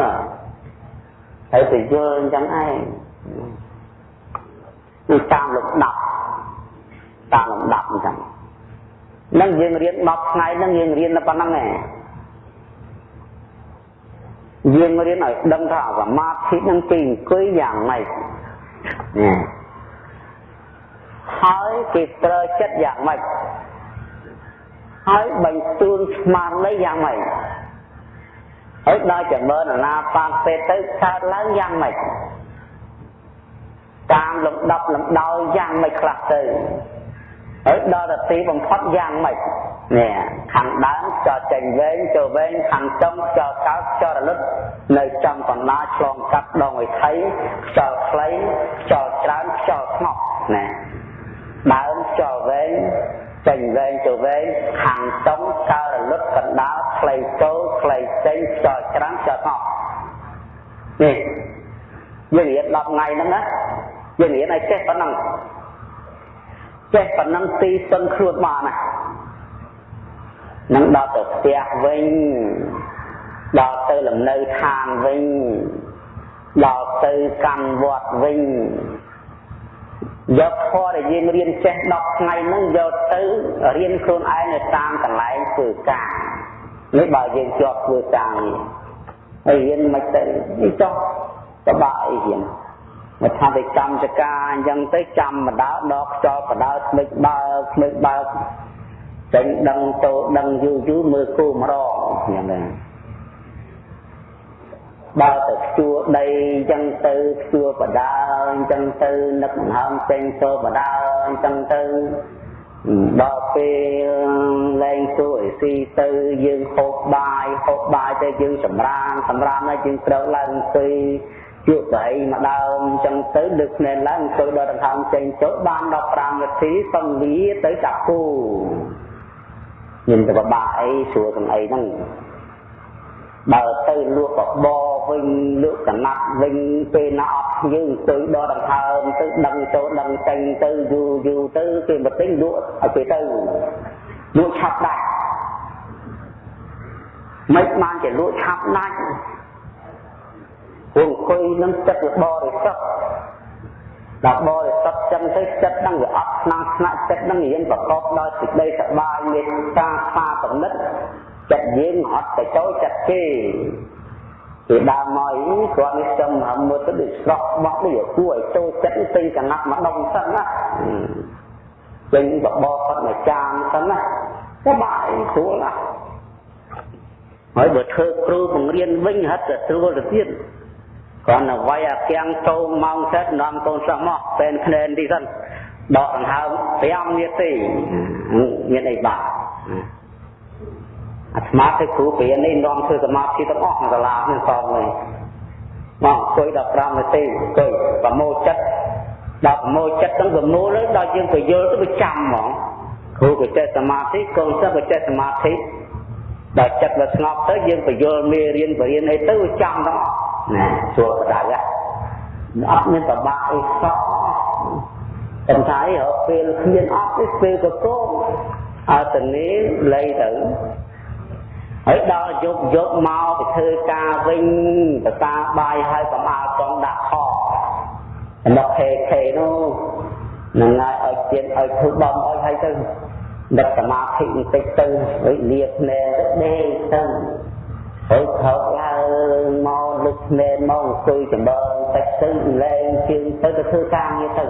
ហើយទៅយល់អញ្ចឹងឯងគឺតាមលំដាប់តាមលំដាប់អញ្ចឹងនឹងយើងរៀន10ថ្ងៃនឹងយើងរៀនតែប៉ុណ្្នឹងឯងយើងរៀនឲ្យដឹងថាសមាធិនឹងគេអង្គុយយ៉ាងម៉េចនេះ ហើយគេត្រូវចិត្តយ៉ាងម៉េចហើយបញ្ជូនស្មារតីយ៉ាងម៉េចហើយដល់ចម្រើនអាណាបានពេទៅកើតឡើងយ៉ាងម៉េចតាមលំដាប់លំដោយយ៉ាងម៉េចខ្លះទៅ ហើយដល់ទៅទីបំផុតយ៉ាងម៉េចនេះខាងដើមចោលចេញវែងចូលវែងខាងចុងចោលកោតចោលរលឹកនៅចំកណ្ដាលឆ្លងកាត់ដងវិថីចោលខ្លីចោលច្រើនចោលស្ងប់ណាដើមចោលវែងចេញវែងចូលវែងខាងចុងកើរលឹកកណ្ដាលខ្លីចូលខ្លីចេញចោលច្រើនចោលស្ងប់នេះយើងរៀន10ថ្ងៃហ្នឹងណាយើងរៀនឲ្យចេះប៉ុណ្ណឹង ចេះប៉ុណ្ណឹងទីពឹងខ្លួនបានណានឹងដល់ទៅផ្ទះវិញដល់ទៅលំនៅឋានវិញដល់ទៅកម្មវត្តវិញយកធម៌ដែលយើងរៀនចេះ10ថ្ងៃហ្នឹងយកទៅរៀនខ្លួនឯងនៅតាមកន្លែងធ្វើការនេះបើយើងជាប់ធ្វើការនេះហើយរៀនមិនទៅនេះចុះពិបាកអីរៀន មកថាទៅកម្មចការអញ្ចឹងទៅចាំម្ដៅដកខ្យល់បដៅស្មិចបើស្មិចបើចេញដឹងតោដឹងយូរយូរមើលគូមរងអញ្ចឹងដែរបើទៅខ្ជួដីអញ្ចឹងទៅខ្ជួបដាអញ្ចឹងទៅនឹកដង្ហើមចេញចូលបដាអញ្ចឹងទៅដល់ពេលលែងសួរអីស៊ីទៅយើងហូបបាយហូបបាយទៅយើងសម្រានសម្រានហើយយើងត្រូវឡើងអង្គុយ ជួបប្រៃមកដើមអញ្ចឹងទៅលើកភ្នែកឡើងអង្គុយដល់ដង្ហើមចេញចូលបាន15នាទីសង្វាទៅដាក់គូមានតែបបាក់អីស្រួលទាំងអីហ្នឹងបើទៅលក់បបរវិញលក់កណាត់វិញពេលណាអត់យើងទៅដល់ដង្ហើមទៅដឹងចូលដឹងចេញទៅយូរយូរទៅគេមកទិញលក់ឲ្យគេទៅលក់ឆាប់ដាច់មិនបានជាលក់ឆាប់ដាច់ ពួកអង្គុយនឹងចិត្តបរិសុទ្ធដល់បរិសុទ្ធចឹងទៅចិត្តនឹងវាអត់ស្នាស្នាក់ចិត្តនឹងរៀនប្រកបដោយសេចក្តីសប្បាយមេត្តាស្វាកំណត់ចិត្តយើងអត់ទៅចូលចិត្តគេគេដើរមកគាត់នេះចំហមើលទៅដូចស្រក់បោះដូចគួរឲ្យចូលចិត្តពេញកណាត់មកដុំសិនណាពេញបបគាត់មកចានសិនណាសប្បាយស្រួលណាស់ហើយបើធ្វើគ្រូបង្រៀនវិញហិតទៅស្រួលទៅទៀត គ្រាន់តែវាយអាគៀងចូលម៉ោងសិតនាំកូនសិស្សមកពេលភ្នែនទីសិនដកដង្ហើម5នាទីមានអីបាក់អាត្មាទៅគ្រូព្រាននេះនាំធ្វើសមាធិទាំងអស់ក្នុងសាលានេះសងនេះមកអង្គុយ15នាទីអង្គុយប្រមូលចិត្តដល់ប្រមូលចិត្តទាំងប្រមូលហើយដល់យើងទៅយល់ទៅវាចាំហ្មងគ្រូក៏ចេះសមាធិកូនសិស្សក៏ចេះសមាធិដល់ចិត្តវាស្ងប់ទៅយើងទៅយល់មេរៀនបរៀនអីទៅវាចាំទាំងអស់ ណាជួបដៅអត់មានប្របាក់អីសោះតែថាអីរកពេលគ្មានអត់ទេពេលកកអត់ទៅនេះលៃទៅហើយដល់យប់យប់មកទៅធ្វើការវិញបតាបាយហើយកំអាលកងដាក់ខដល់ខេខេនោះនឹងឲ្យឲ្យទៀនឲ្យធ្វើបំឲ្យហើយទៅដឹកសមាធិបន្តិចទៅវិលាភ្នែកដេកទៅ ហើយខោឡើងមកលឹកភ្នែកមកអង្គុយចម្រើនតិចទៅលែងជើងទៅទៅធ្វើការងារទៅ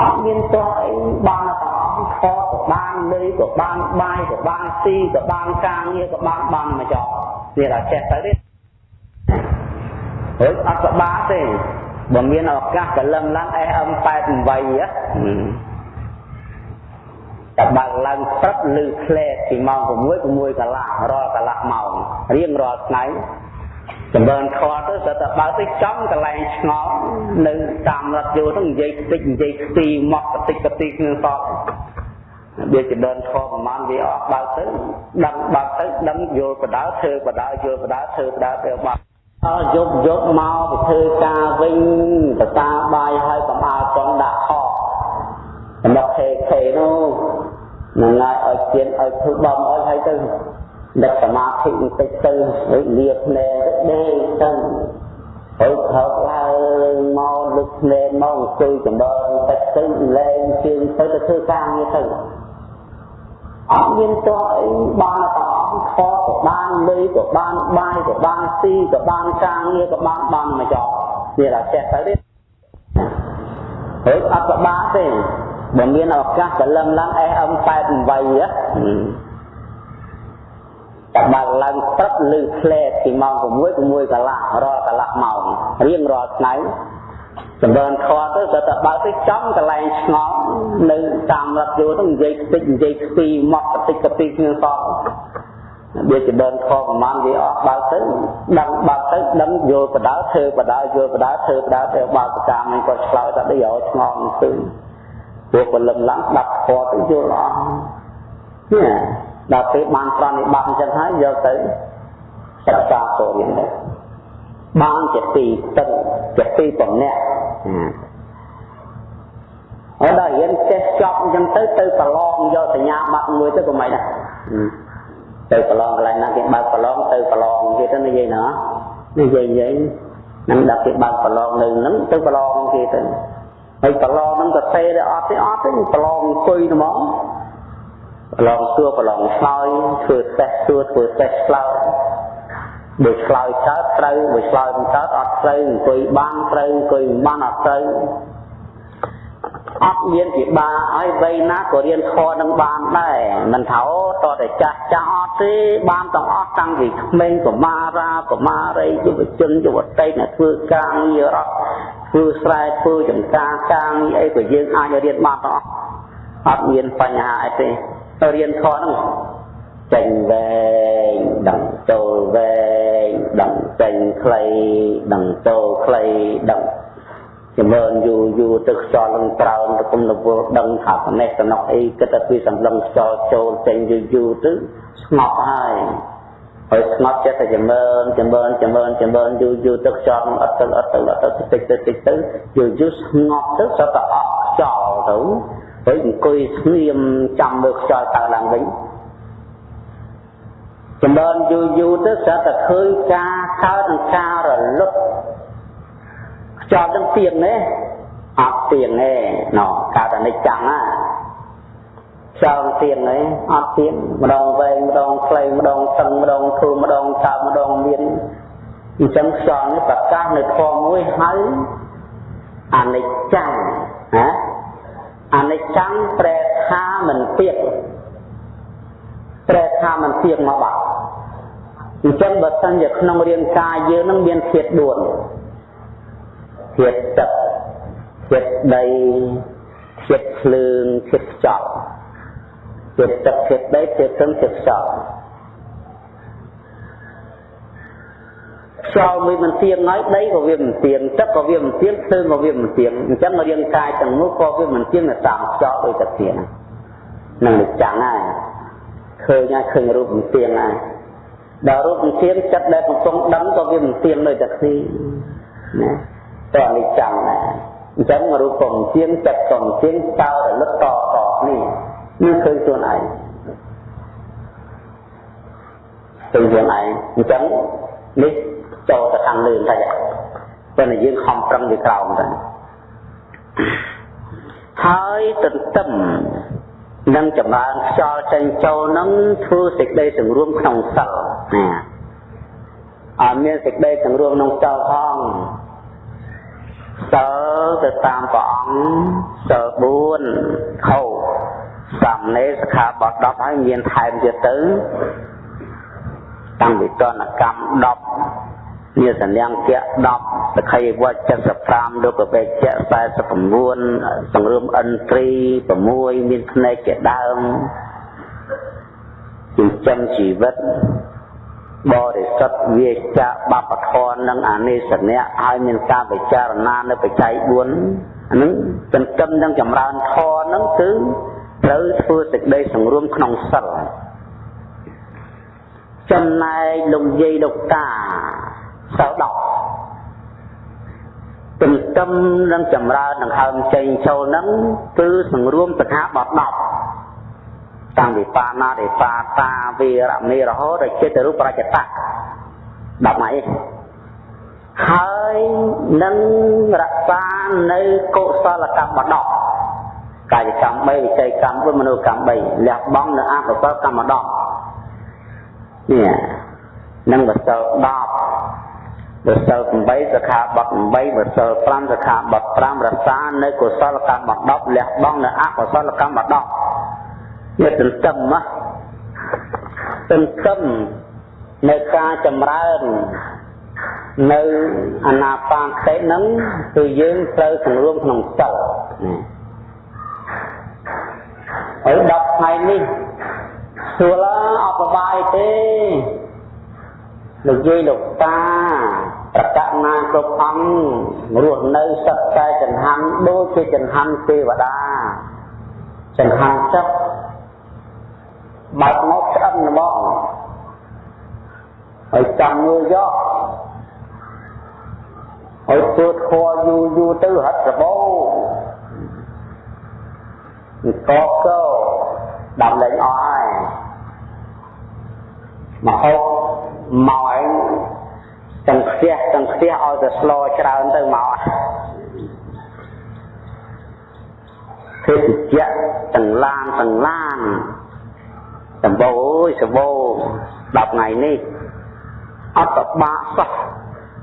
អត់មានតោះអីបានតែអត់ខក៏បានលុយក៏បានបាយក៏បានស៊ីក៏បានការងារក៏បានបានមកចោលនេះតែចេះទៅទេហើយអត់សបាទេបើមានឱកាសកលឹងឡើង SM88 តែបើកឡើងព្រឹកឬផ្លែពីម៉ោង6 6កន្លះរាល់កន្លះម៉ោងរៀងរាល់ថ្ងៃចម្រើនខទៅស្ទើរតែបើកទៅចំកន្លែងឆ្ងល់នៅតាមរថយន្តហ្នឹងនិយាយតិចនិយាយខ្ទីមកតិចតិចគ្នាសតវាចំណិនធម៌ប្រមាណវាអស់បើទៅដឹងបើទៅដឹងយល់បដៅធ្វើបដៅយល់បដៅធ្វើបដៅទៅបាត់អើយប់យប់មកទៅធ្វើការវិញបតាបាយឲ្យកំអើចង់ដាក់ខ សម្រាប់ខេខេនោះនឹងឲ្យឲ្យទៀនឲ្យធ្វើបំឲ្យហើយទៅដឹកសមាធិបន្តិចទៅវិលាភ្នែកដេកទៅហើយថោកឡើងមកលឹកភ្នែកមកអង្គុយចម្រើនតិចទៅលែងជើងទៅទៅធ្វើការងារទៅអត់មានទោះអីបានតែអស់ខក៏បានលុយក៏បានបាយក៏បានស៊ីក៏បានការងារក៏បានបានមកចប់វាតែចេះទៅទេហើយអត់ក៏បានទេ បើមានឱកាសព្រលឹមឡើង SM88 តែបើឡើងព្រឹកលឺផ្លែពីម៉ោង6 6កន្លះរាល់កន្លះម៉ោងរៀងរាល់ថ្ងៃចម្រើនខទៅក៏តែបើទៅចំកន្លែងឆ្ងល់នៅតាមរត់យោទៅនិយាយតិចនិយាយស្ពីមកតិចកពីគ្នាសតវាចម្រើនខប្រមាណវាអស់បើទៅដឹងបើទៅដឹងយល់បដៅធ្វើបដៅយល់បដៅធ្វើបដៅទៅបើប្រការនេះក៏ឆ្លើយតែដូចឲ្យឆ្ងល់ទៅ ពួកពលឹមឡើងដាប់ខទៅយល់អស់នេះដល់ពេលបានប្រណិប័តអញ្ចឹងហើយយកទៅសិក្សាទៅរៀនដែរបានជាទីទឹកជាទីបំណាក់ហើយដល់រៀនចេះចប់អញ្ចឹងទៅទៅប្រឡងយកសញ្ញាបត្រមួយទៅក៏មិនដែរទៅប្រឡងកន្លែងណាគេបើកប្រឡងទៅប្រឡងគេទៅនិយាយណានិយាយនិយាយនឹងដល់គេបើកប្រឡងនៅហ្នឹងទៅប្រឡងគេទៅ ហើយប្រឡងហ្នឹងក៏ទេដែរអត់ទេអត់ទេប្រឡងអង្គុយហ្មងប្រឡងសួរប្រឡងឆ្លើយធ្វើតេស្តសួរធ្វើតេស្តឆ្លើយបើឆ្លើយកើតត្រូវបើឆ្លើយមិនកើតអត់ត្រូវអង្គុយបានត្រូវអង្គុយមិនបានអត់ត្រូវ អត់មានពិបាកឲ្យវ័យណាក៏រៀនធម៌នឹងបានដែរមិនថាតតែចាស់ចាស់អត់ទេបានទាំងអស់តាំងពីក្មេងកមារាកមារីយុវជនយុវតីអ្នកធ្វើការងាររត់ធ្វើស្រែធ្វើចំការការងារអីក៏យើងអាចរៀនបានទាំងអស់អត់មានបញ្ហាអីទេទៅរៀនធម៌ហ្នឹងចេញវែងដឹងចូលវែងដឹងចេញខ្លីដឹងចូលខ្លីដឹង ចម្រើនយូរយូរទៅខ្យល់នឹងក្រោមទៅគុំនវល់ដឹងថាផ្នែកតំណក់អីគិតតែពីសម្លឹងខ្យល់ចូលចេញយូរយូរទៅស្ងប់ហើយហើយស្ងប់ចិត្តតែចម្រើនចម្រើនចម្រើនចម្រើនយូរយូរទៅខ្យល់អត់ទៅអត់ទៅអត់ទៅតិចទៅតិចទៅយូរយូរស្ងប់ទៅសតតែអស់ខ្យល់ទៅហើយអង្គុយស្ងៀមចាំមើលខ្យល់តើឡើងវិញចម្រើនយូរយូរទៅស្រាប់តែឃើញការកើតនិងការរលត់ ខ្យល់ទាំងទៀងទេអត់ទៀងទេណោកើតអនិច្ចំណាខ្យល់ទៀងទេអត់ទៀងម្ដងវែងម្ដងខ្លីម្ដងតឹងម្ដងធូរម្ដងកើម្ដងមានអញ្ចឹងខ្យល់នេះប្រកាសនៅធម៌មួយហើយអនិច្ចំណាអនិច្ចំប្រែថាមិនទៀងប្រែថាមិនទៀងមកបាត់អញ្ចឹងបើសិនជាក្នុងរាងកាយយើងនឹងមានធាតុ4 ធាតុទឹកធាតុដីធាតុភ្លើងធាតុខ្យល់ធាតុទឹកធាតុដីធាតុទឹកធាតុខ្យល់ខ្យល់មួយមិនទៀងហើយដីក៏វាមិនទៀងទឹកក៏វាមិនទៀងភ្លើងក៏វាមិនទៀងអញ្ចឹងរាងកាយទាំងនោះក៏វាមិនទៀងតាមខ្យល់ដូចតែទៀងនឹងចាំហើយឃើញហើយឃើញរូបមិនទៀងហើយដល់រូបវិធានចិត្តដែលកំពុងដឹងក៏វាមិនទៀងដូចតែគ្នាណា តើនេះចាំណាអញ្ចឹងរូបកំទៀងចិត្តកំទៀងតើរលឹកតតនេះនេះឃើញខ្លួនឯងឃើញខ្លួនឯងអញ្ចឹងនេះចូលទៅខាងលើតែប៉ុន្តែយើងខំប្រឹងពីក្រោមទៅហើយទន្ទឹមនិងចម្រើនខ្យល់ចេញចូលនឹងធ្វើសេចក្តីសង្រួមក្នុងសិលណាអត់មានសេចក្តីសង្រួមក្នុងសិលផង សិលទៅតាមព្រះអង្គសិល4ខោសំណេរសខាបទ10ហើយមានថែមទៀតទៅតាំងពីតនកម្ម10មានសញ្ញាគៈ10សក្ខីវត្ត75លោកបេជ្ជៈ49សង្រួមឥន្ទ្រី6មានភ្នែកជាដើមចិញ្ចឹមជីវិត បរិសុទ្ធវាចាបបធរនិងអានិសនៈហើយមានការពិចារណានៅបច្ច័យ4អានឹងចិញ្ចឹមនិងចម្រើនធរនឹងគឺត្រូវធ្វើសេចក្តីសង្រួមក្នុងសិលចំណែកលោកយាយលោកតាសៅដកទន្ទឹមនឹងចម្រើនដង្ហើមចេញចូលហ្នឹងគឺសង្រួមសិក្ខាបទ10 តាំងពីបាណារិបាតាវីរមេរហូតដល់ចិត្តរូបរចតៈ10ម៉ៃហើយនឹងរក្សានៅកុសលកម្មដកកាយកម្ម3វិច័យកម្ម4មនោកម្ម3លះបង់នៅអកុសលកម្មដកនេះនឹងបសិល10បសិល8សិក្ខាបទ8បសិល5សិក្ខាបទ5រក្សានៅកុសលកម្ម10លះបង់នៅអកុសលកម្ម10 នេះទន្ទឹមណាទន្ទឹមនៅការចម្រើននៅអនាបានតិហ្នឹងគឺយើងត្រូវសង្រួមក្នុងសិលហើយ10ថ្ងៃនេះសួរឡាអត់បបាយទេលោកយាយលោកតាប្រកាសណាគ្រប់អង្គរស់នៅសឹកតែចង្ហាន់ដូចជាចង្ហាន់ទេវតាចង្ហាន់ចិត្ត បើកមកឆ្អិនហ្មងហើយចាំមើលយកហើយធ្វើធေါ်យូរយូរទៅហិតសបោកកកដាំលេងអស់ហើយមកហូបមកឯងទាំងខ្ទះទាំងខ្ទះឲ្យតែស្លច្រើនទៅមកភេទជ្ជៈទាំងឡានទាំងឡាន សម្បូរអើយសម្បូរ10ថ្ងៃនេះអត់តបាក់សោះ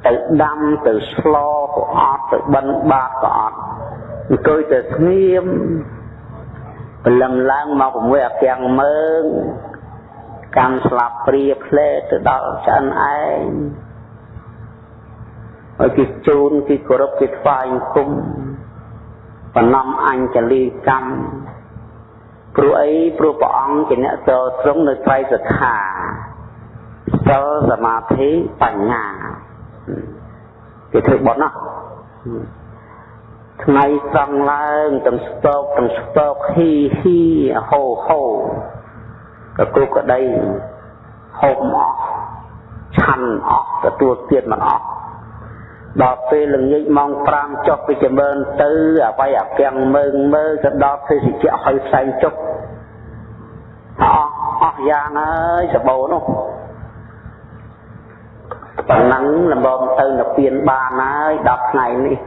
ទៅដាំទៅស្លក៏អត់ទៅបិណ្ឌបាតក៏អត់អង្គុយទៅស្ងៀមព្រលឹមឡើងមក6អាគាំងមើងកាន់ស្លាបព្រាផ្លែទៅដល់ឆ្អិនឯងហើយគេជូនគេគោរពគេថ្វាយគុំបំណំអញ្ជលីកម្ម ព្រោះអីព្រោះព្រះអង្គជាអ្នកចូលត្រង់នៅត្រៃសក្ខាសិលសមាធិបញ្ញាគេធ្វើបត់ណាថ្ងៃស្រង់ឡើងទាំងស្ពកទាំងស្ពកហ៊ីហ៊ីហូហូក៏គ្រូក្តីហូបអស់ឆាន់អស់ទទួលទៀតមិនអស់ ដល់ពេលល្ងាចម៉ោង5ចុះពីចម្រើនទៅអវ័យអាពាំងមើងមើទៅដល់ភេសជ្ជៈហើយផ្សែងចុកអស់អស់យ៉ាងហើយសបោនោះប៉ុណ្ណឹងលំមទៅនិព្វានបានហើយ10ថ្ងៃនេះ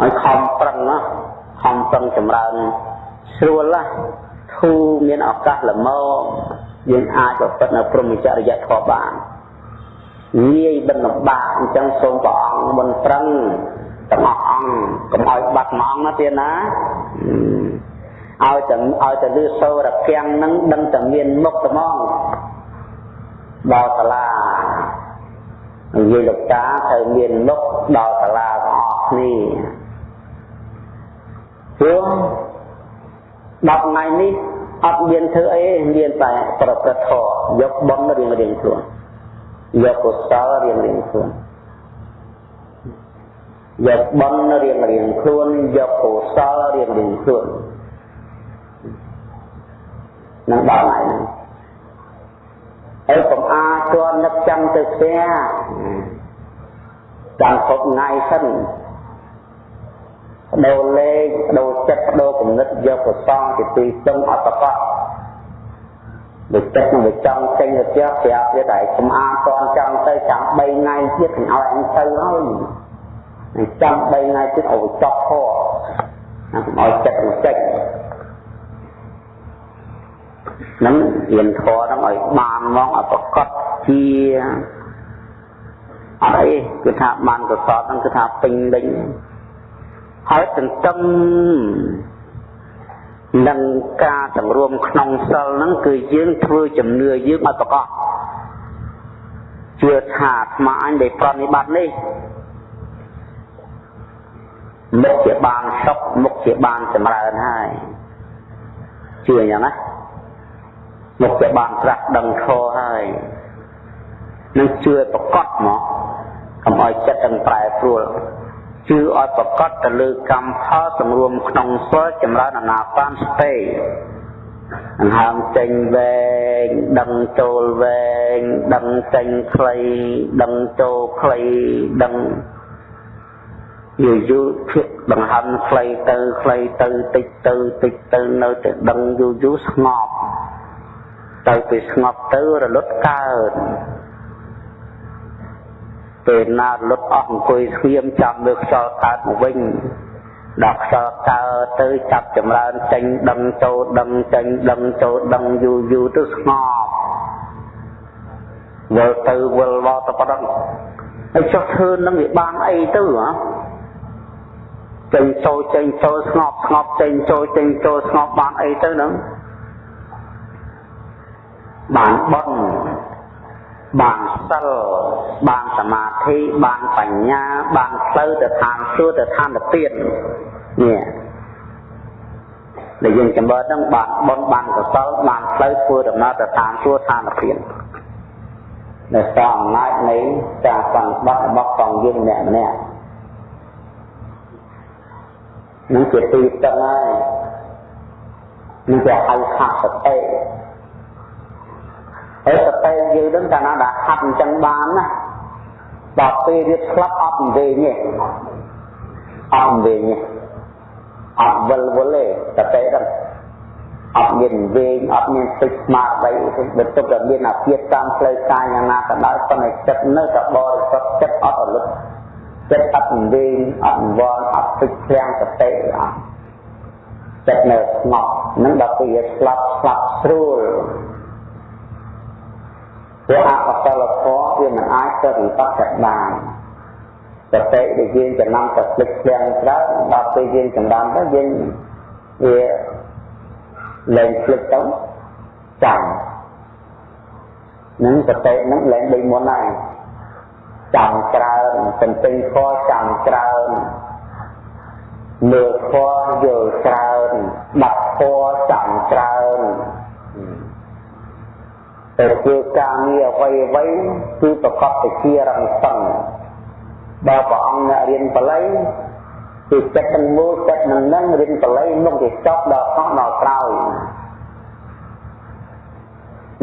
ហើយខំប្រឹងណាខំប្រឹងចម្រើនស្រួលណាធូរមានឱកាសល្មម យើងអាចប្រព្រឹត្តនៅព្រមចរិយធម៌បានងាយបិណ្ឌបាតអញ្ចឹងសូមព្រះអង្គមុនប្រឹងទាំងអស់អង្គកុំឲ្យបាត់មួយអង្គណាទៀតណាឲ្យតែឲ្យតែលឺសូរកាំងនឹងដឹងតែមានមុខត្មងដល់សាលានិយាយលោកតាត្រូវមានមុខដល់សាលាទាំងអស់គ្នាព្រោះ10ថ្ងៃនេះ អត់មានធ្វើអីមានតែប្រព្រឹត្តធម៌យកបំរៀងរៀងខ្លួនយកកុសលរៀងរៀងខ្លួនយកបំរៀងរៀងខ្លួនយកកុសលរៀងរៀងខ្លួននឹងដល់ថ្ងៃហ្នឹងហើយកុំអាជន់នឹកចាំទៅផ្ទះចាំគ្រប់ថ្ងៃសិន បដូរលេខបដូរចិត្តបដូរគំនិតយកប្រសងជាទីស្ទឹងអត់ប្រកបដូចចិត្តនឹងវាចង់ចេញទៅផ្ទះប្រាប់ទៀតហើយកុំអាតន់ចង់ទៅចាំ3ថ្ងៃទៀតកុំឲ្យអញទៅហើយចាំ3ថ្ងៃទៀតឲ្យចប់ខណាកុំឲ្យចិត្តនឹងចេញនឹងរៀនធម៌ហ្នឹងឲ្យបានមកឲ្យប្រកបជាអីគឺថាបានកសលហ្នឹងគឺថាពេញលេញ ហើយទន្ទឹមនឹងការសម្រួមក្នុងសិលហ្នឹងគឺយើងធ្វើជំនឿយើងឲ្យប្រកបជឿថាអាត្មាអញដែលប្រតិបត្តិនេះមុខជាបានសុខមុខជាបានចម្រើនហើយជឿអញ្ចឹងណាមុខជាបានត្រាស់ដឹងធម៌ហើយនឹងជឿប្រកបមកកុំឲ្យចិត្តទាំងប្រែប្រួល ជឿឲ្យប្រកបទៅលើកម្មផលសម្រួមក្នុងសិលចម្រើនអនាបានសតិអង្ហើមចេញវែងដឹងចូលវែងដឹងចេញខ្លីដឹងចូលខ្លីដឹងយូរយូរភាកដង្ហើមខ្លីទៅខ្លីទៅតិចទៅតិចទៅនៅតែដឹងយូរយូរស្ងប់ទៅពេលស្ងប់ទៅរលត់កើត ពេលណារលត់អស់អង្គុយស្ងៀមចាំលើខ្យល់កើតមកវិញដល់ខ្យល់កើតទៅចាប់ចម្រើនចេញដឹងចូលដឹងចេញដឹងចូលដឹងយូរយូរទៅស្ងប់វិលទៅវិលមកទៅប៉ុណ្ណឹងហើយចុះធ្វើនឹងវាបានអីទៅហ៎ចេញចូលចេញចូលស្ងប់ស្ងប់ចេញចូលចេញចូលស្ងប់បានអីទៅហ្នឹងបានបន់ បានសិលបានសមាធិបានបញ្ញា បានផ្លូវទៅឋានសួគ៌ទៅឋានទាននេះដែលយើងចម្រើនហ្នឹងបានបន់បានកសលបានផ្លូវធ្វើដំណើរទៅឋានសួគ៌ឋានទានដែលសារអំណាចនៃការសង្កត់របស់ផងយើងម្នាក់ម្នាក់នឹងជាទីតឹងហើយនឹងជាហៅខាសតិ ហើយសតិយើងនឹងកាលណាដែលហាត់អញ្ចឹងបានណាដល់ពេលវាស្លាប់អត់វែងទេអត់វែងទេអត់វិលវល់ទេសតិហ្នឹងអត់មានវែងអត់មានទឹកស្មារតីបន្ទុកតែមានអាភិបតាមផ្លូវកាយយ៉ាងណាក៏ដោយប៉ុន្តែចិត្តនៅតែបរិសុទ្ធចិត្តអត់រលត់ចិត្តអត់វែងអត់វល់អត់ទឹកឃ្លាំងសតិអត់ចិត្តនៅស្ងប់នឹងដល់ពេលវាស្លាប់ស្លាប់ស្រួល ព្រោះអកុសលធម៌វាមិនអាចទៅវិបត្តិបានសតិដែលយើងចំណាំទៅភ្លេចឃ្លាំងច្រើនដល់ពេលយើងចំណាំទៅយើងវាលែងភ្លេចទៅចាំនឹងសតិនឹងលែងដូចមុនហើយចាំច្រើនសន្ទិញខចាំច្រើនមើលខយល់ច្រើនដាប់ខចាំច្រើន ទៅធ្វើការងារអ្វីអ្វីគឺប្រកបទៅជារំសឹងបើព្រះអង្គអ្នករៀនបល័យគឺចិត្តទាំងមូលចិត្តនឹងនឹងរៀនបល័យមុខទៅចប់ដល់អស់ដល់ក្រោយ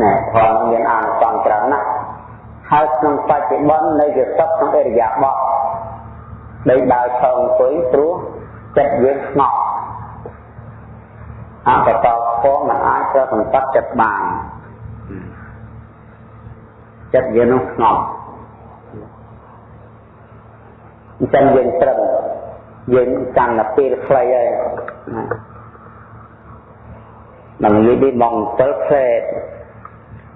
ណែផងមានអានសង្ច្រើនណាស់ហើយក្នុងបច្ចុប្បន្ននៅជាសពក្នុងអរិយាបថដែលដើរឆោងអង្គុយព្រោះចិត្តយើងស្ងប់អបតផងមិនអាចត្រូវសម្បត្តិចិត្តបាន ចិត្តយើងនោះស្ងប់អញ្ចឹងយើងត្រឹមយើងកាន់តែពេលខ្លីហើយនឹងនិយាយពីមកទៅផ្សេ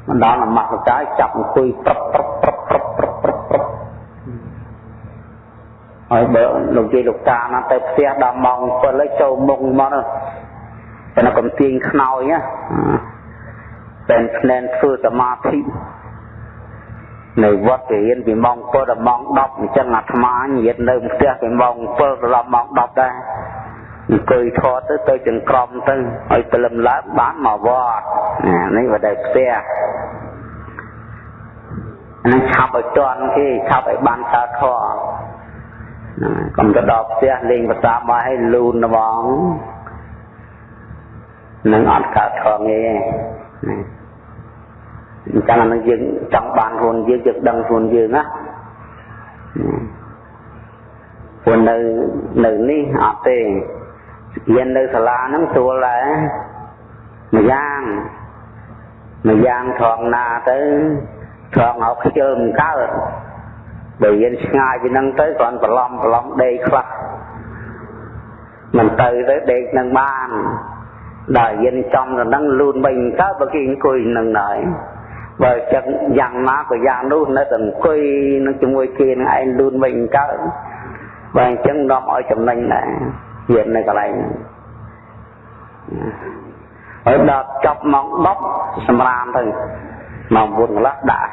មិនដល់នមស្ការចាប់អង្គុយប្រឹបប្រឹបប្រឹបប្រឹបប្រឹបប្រឹបប្រឹបហើយបើលោកយាយលោកតាណាទៅផ្ទះដល់ម៉ោង7ហើយចូលមុខមកតែកំទាញខ្នើយណាតែភ្នែនធ្វើសមាធិ នៅវត្តរៀនពីម៉ោង7ដល់ម៉ោង10អញ្ចឹងអាត្មានិយាយនៅផ្ទះពីម៉ោង7ដល់ម៉ោង10ដែរអង្គុយថតទៅទៅចង្ក្រមទៅឲ្យព្រលឹមឡើងបានមកវត្តនេះបដិផ្ទះនឹងឆាប់ឲ្យទាន់គេឆាប់ឲ្យបានកើតធរកុំទៅដល់ផ្ទះលេងភាសាមកឲ្យលូនហ្មងនឹងអត់កើតធរងាយទេ អញ្ចឹងអានឹងយើងចង់បានខ្លួនយើងយើងដឹងខ្លួនយើងណាព្រោះនៅនៅនេះអត់ទេរៀននៅសាលាហ្នឹងស្រួលដែរម្យ៉ាងម្យ៉ាងត្រង់ណាទៅត្រង់ឲ្យខ្ជិលមិនកើតបើរៀនឆ្ងាយពីហ្នឹងទៅគ្រាន់ប្រឡំប្រឡំដេកខ្លះមិនទៅទៅដេកនឹងបានដល់រៀនចំទៅហ្នឹងលូនវិញកើតបើគេអង្គុយនឹងហើយ បើចឹងយ៉ាងណាក៏យ៉ាងនោះនៅតែអង្គុយនឹងជាមួយគេនឹងឯងលូនវិញកើតបើអញ្ចឹងនាំឲ្យចំណេញដែររៀននៅកន្លែងហ្នឹងហើយដល់ចប់ម៉ោង10សម្រាមទៅម៉ោង9កន្លះដាក់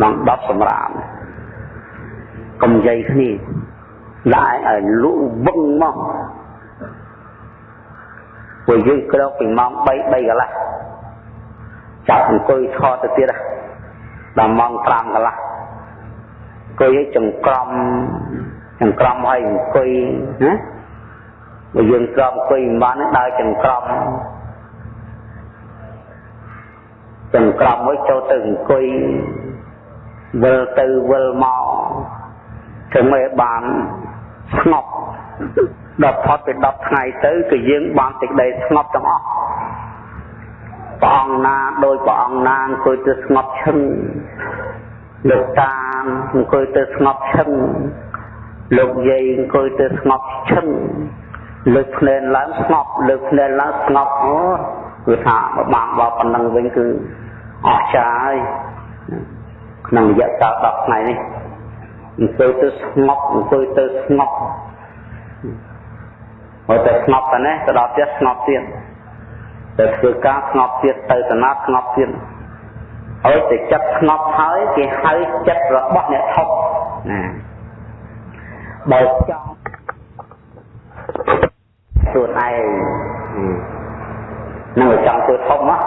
ម៉ោង10សម្រាមកុំនិយាយគ្នាដាក់ឲ្យលក់វឹងមកពួកយើងក្រោកពីម៉ោង3 3កន្លះ ចាប់អង្គុយថតទៅទៀតដល់ម៉ោង5កន្លះអង្គុយឲ្យចង្ក្រមចង្ក្រមឲ្យអង្គុយណាបើយើងក្រំអង្គុយមិនបានដើរចង្ក្រមចង្ក្រមមួយចូលទៅអង្គុយវិលទៅវិលមកធ្វើមិនបានស្ងប់ដល់ផុតទៅ10ថ្ងៃទៅគឺយើងបានសេចក្តីស្ងប់ទាំងអស់ ព្រះអង្គណាដោយព្រះអង្គណាអង្គុយទៅស្ងប់ឈឹងលោកតាអង្គុយទៅស្ងប់ឈឹងលោកយាយអង្គុយទៅស្ងប់ឈឹងលើកភ្នែនឡើងស្ងប់លើកភ្នែនឡើងស្ងប់អូគឺថាបានបបប៉ុណ្ណឹងវិញគឺអស្ចារ្យហើយក្នុងរយៈកាល10ថ្ងៃនេះអង្គុយទៅស្ងប់អង្គុយទៅស្ងប់ហើយតែស្ងប់តែនេះទៅដល់ទៀតស្ងប់ទៀត ទៅធ្វើការស្ងប់ទៀតទៅតំណាត់ស្ងប់ទៀតហើយតែចិត្តស្ងប់ហើយគេហៅចិត្តរបស់អ្នកថប់ណាបើចង់ខ្លួនឯងនឹងចង់ធ្វើធំណា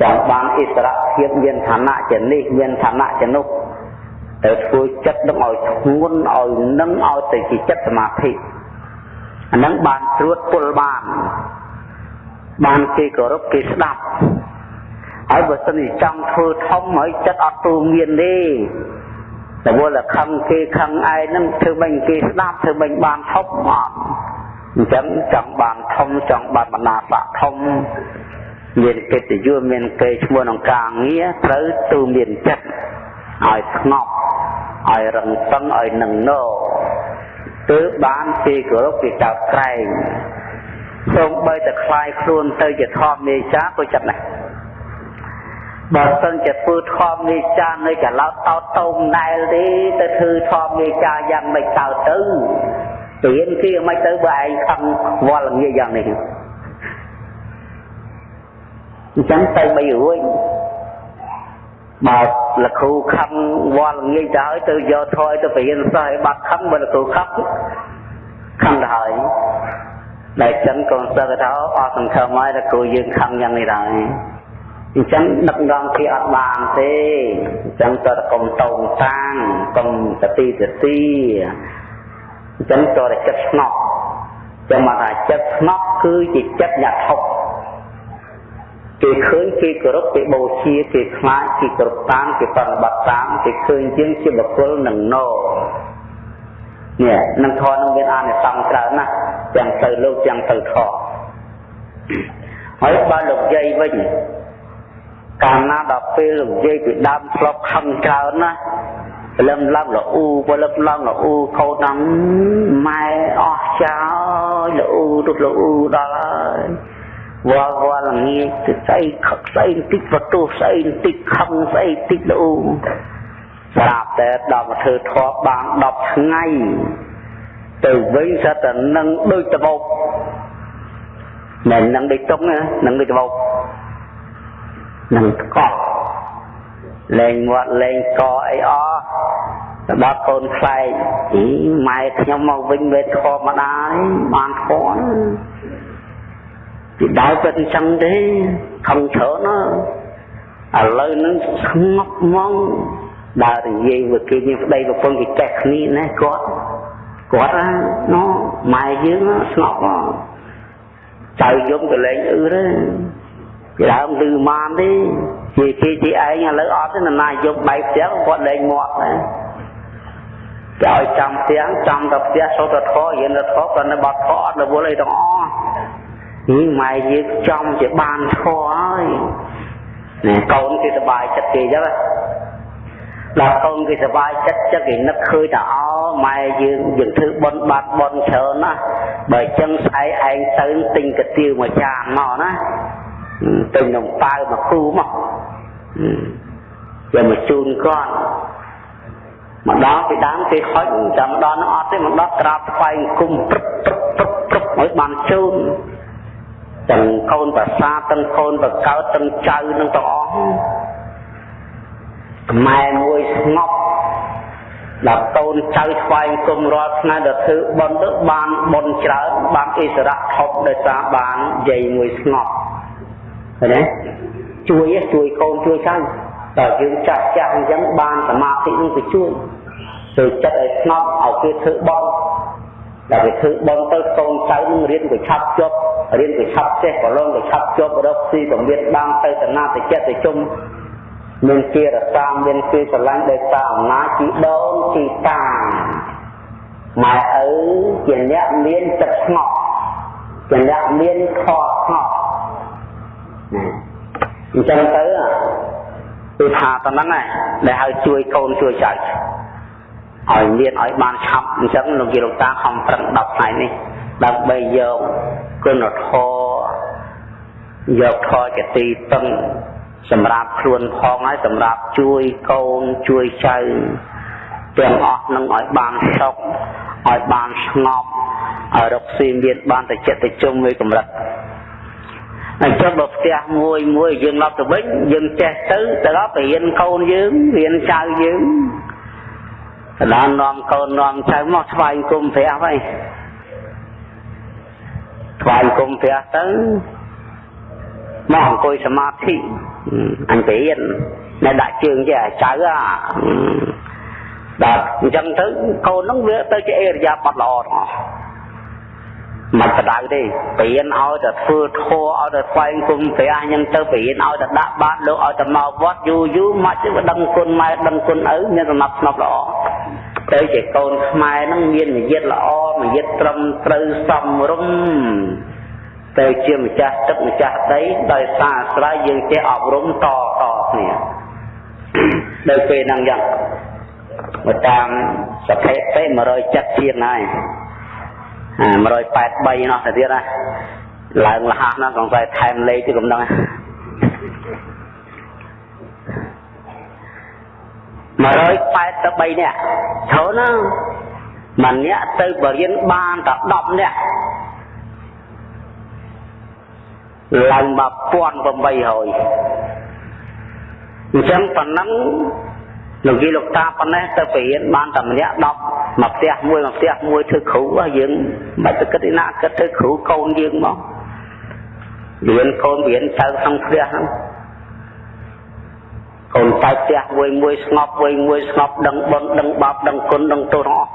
ចង់បានអិសរភាពមានឋានៈជានេះមានឋានៈជានោះទៅធ្វើចិត្តនឹងឲ្យធ្ងន់ឲ្យនឹងឲ្យទៅជាចិត្តសមាធិអានឹងបានត្រួតពុលបាន បានគេគោរពគេស្ដាប់ហើយបើសិនជាចង់ធ្វើធំហើយចិត្តអត់ទូមានទេតែវល់ខឹងគេខឹងឯងនឹងធ្វើមិនគេស្ដាប់ធ្វើមិនបានធំអត់អញ្ចឹងចង់បានធំចង់បានបណ្ណាស័កធំមានកិត្តិយសមានគេឈ្មោះក្នុងការងារត្រូវទូមានចិត្តឲ្យស្ងប់ឲ្យរឹងសឹងឲ្យនឹងណោទើបបានគេគោរពគេកោតក្រែង សូម្បីតែคลายខ្លួនទៅជាធម្មនេចាក៏ចិត្តដែរបើសិនជាធ្វើធម្មនេចានៅកឡោតតោតតោមណែលទេទៅធ្វើធម្មនេចាយ៉ាងម៉េចតើទៅរៀនគេមិនទៅបើឯងខឹងវល់ងាយយ៉ាងនេះអញ្ចឹងទៅបីរួចបើលគ្រូខឹងវល់ងាយទៅហើយទៅយកថយទៅបរៀនសិស្សឲ្យបាត់ខឹងបើលគ្រូខឹងខឹងទៅហើយ ដែលចឹងកូនសិស្សទៅអស់សង្ឃឹមហើយតែគ្រូយើងខឹងយ៉ាងនេះដែរអញ្ចឹងដឹករងគេអត់បានទេអញ្ចឹងតើកុំតោងតាងកុំតទីតទីអញ្ចឹងតើចិត្តស្ងប់ចាំមកថាចិត្តស្ងប់គឺជាចិត្តអ្នកថប់គេឃើញគេគោរពគេបូជាគេខ្លាចគេគោរពតាមគេប្រតិបត្តិតាមគេឃើញជាងជាបុគ្គលនឹងណោ នេះនឹងធម៌នឹងមានអានិសង្សច្រើនណាស់ទាំងទៅលោកទាំងទៅធម៌ហើយបើលោកយាយវិញកាលណាដល់ពេលលោកយាយពីដើមធ្លាប់ខឹងច្រើនណាព្រលឹមឡើងលអ៊ូព្រលឹមឡើងលអ៊ូខោតាមម៉ែអស់ចោលលអ៊ូទុកលអ៊ូដល់ហើយវល់វល់ងាយទៅស្អីខឹកស្អីបន្តិចបន្ទោសស្អីបន្តិចខឹងស្អីបន្តិចលអ៊ូ ស្រាប់តែដល់មកធ្វើធម៌បាន10ថ្ងៃទៅវិញសត្វតែនឹងដូចតបោកមិននឹងដូចតុងណានឹងដូចតបោកនឹងកោះលេងមាត់លេងកអីអស់ទៅដល់កូនខ្លែកអីម៉ែខ្ញុំមកវិញវេធម៌ម្ដាយបានធម៌ពីដើមពិតអញ្ចឹងទេខំច្រើនណាឥឡូវហ្នឹងស្ងប់ហ្មង ដើរនិយាយ với គេមានប្តីប្រពន្ធគេចេះគ្នាណាគាត់គាត់ណាណូម៉ែយើងស្ងប់ចៅយំក៏លេងអឺទេពីដើមឮបានទេជាគេជាឯងឥឡូវអត់ទេណាយប់បែកផ្ទះគាត់លេងមាត់ណាគេឲ្យចាំផ្ទះចាំទៅផ្ទះសូត្រធម៌រៀនធម៌ក៏នៅបាត់ធម៌អត់រវល់អីទាំងអស់នេះម៉ែយើងចំជាបានធម៌ហើយណែកូនគេសប្បាយចិត្តគេអញ្ចឹង ដល់កូនគេសប្បាយចិត្តចិត្តគេនឹកឃើញថាអម៉ែយើងយើងធ្វើបន់បាត់បន់ច្រើនណាបើអញ្ចឹងស្អែកឯងទៅទិញកាទៀវមួយចានមកណាទិញនំប៉ាវមកគូមកយកមកជូនគាត់មកដល់ពីដើមគេហុចចាំដល់នឹងអត់ទេមកដល់ក្រាបថ្វាយអង្គមព្រឹបព្រឹបព្រឹបព្រឹបឲ្យបានជូនទាំងកូនប្រសាទាំងកូនបកើតទាំងចៅនឹងទាំងអស់ខ្មែរមួយស្ងប់ដល់កូនចៅថ្វាយអង្គមរាល់ថ្ងៃដល់ធ្វើបន់ទៅបានបន់ច្រើនបានអិសរៈថប់ដោយសារបានយាយមួយស្ងប់ឃើញទេជួយកូនកូនជួយចៅដល់យើងចាស់ចាស់អញ្ចឹងបានសមាធិនឹងទៅជួយទៅចិត្តឲ្យស្ងប់ឲ្យគេធ្វើបន់ដល់គេធ្វើបន់ទៅកូនចៅនឹងរៀនទៅឆាប់ជប់រៀនទៅឆាប់ចេះប្រឡងទៅឆាប់ជប់រកស៊ីពមៀតបានទៅតាណាទៅចិត្តទៅជុំ មានគេរសាមានគេស្រឡាញ់ដោយសារអំណាចជីដូនជីតាម៉ែឪជាអ្នកមានចិត្តស្ងប់ជាអ្នកមានខស្ងប់ណាអញ្ចឹងទៅគឺថាប៉ុណ្ណឹងឯងដែលឲ្យជួយកូនជួយចៅឲ្យមានឲ្យបានឆាប់អញ្ចឹងលោកយាយលោកតាខំប្រឹង10ថ្ងៃនេះដើម្បីយកគុណធម៌យកធម៌ជាទីពឹង សម្រាប់ខ្លួនផងហើយសម្រាប់ជួយកូនជួយចៅទាំងអស់នឹងឲ្យបានសុខឲ្យបានស្ងប់ឲ្យរកស៊ីមានបានតែចិត្តទៅជុំមួយកម្រិតអញ្ចឹងបើផ្ទះមួយមួយយើងឡប់ទៅវិញយើងចេះទៅទៅដល់ទៅរៀនកូនយើងរៀនចៅយើងដល់នាំកូននាំចៅមកថ្វាយគុំព្រះហើយថ្វាយគុំព្រះទៅមកអង្គុយសមាធិ អន្តរៀននៅដាក់ជើងចេះចៅអាដល់អញ្ចឹងទៅកូនហ្នឹងវាទៅជាអេរយាប័តល្អទាំងអស់មិនបដៅទេបរៀនឲ្យតែធ្វើធัวឲ្យតែស្វែងគុំព្រះអញ្ចឹងទៅបរៀនឲ្យតែដាក់បាតលោកឲ្យតែមកវត្តយូរយូរមកទៅដឹងគុណម៉ែដឹងគុណឪមានសំណាប់ស្នប់ល្អទៅជាកូនខ្មែរហ្នឹងមាននិយាយល្អនិយាយត្រឹមត្រូវសមរម្យ ទៅជាម្ចាស់ទឹកម្ចាស់ដីដោយសារអាស្រ័យយើងចេះអប់រំតតគ្នានៅពេលហ្នឹងយ៉ាងមកតាមសភេទេ170ជាងហើយ183នោះទៅទៀតណាឡើងលះណាសង្ស័យថែមលេខទៅកំណង183នាក់ចូលណាមួយនាក់ទៅបរៀនបានតែ10នាក់ ឡើង1800អញ្ចឹងប៉ុណ្ណឹងលោកយាយលោកតាប៉ុណ្ណេះទៅបរៀនបានតែម្នាក់10មកផ្ទះមួយមកផ្ទះមួយធ្វើគ្រូយើងមិនទៅគិតឯណាគិតធ្វើគ្រូកូនយើងមករៀនកូនរៀនចៅក្នុងផ្ទះហ្នឹងកូនចៅផ្ទះមួយមួយស្ងប់មួយមួយស្ងប់ដឹងបុណ្យដឹងបាបដឹងគុណដឹងទោសទាំងអស់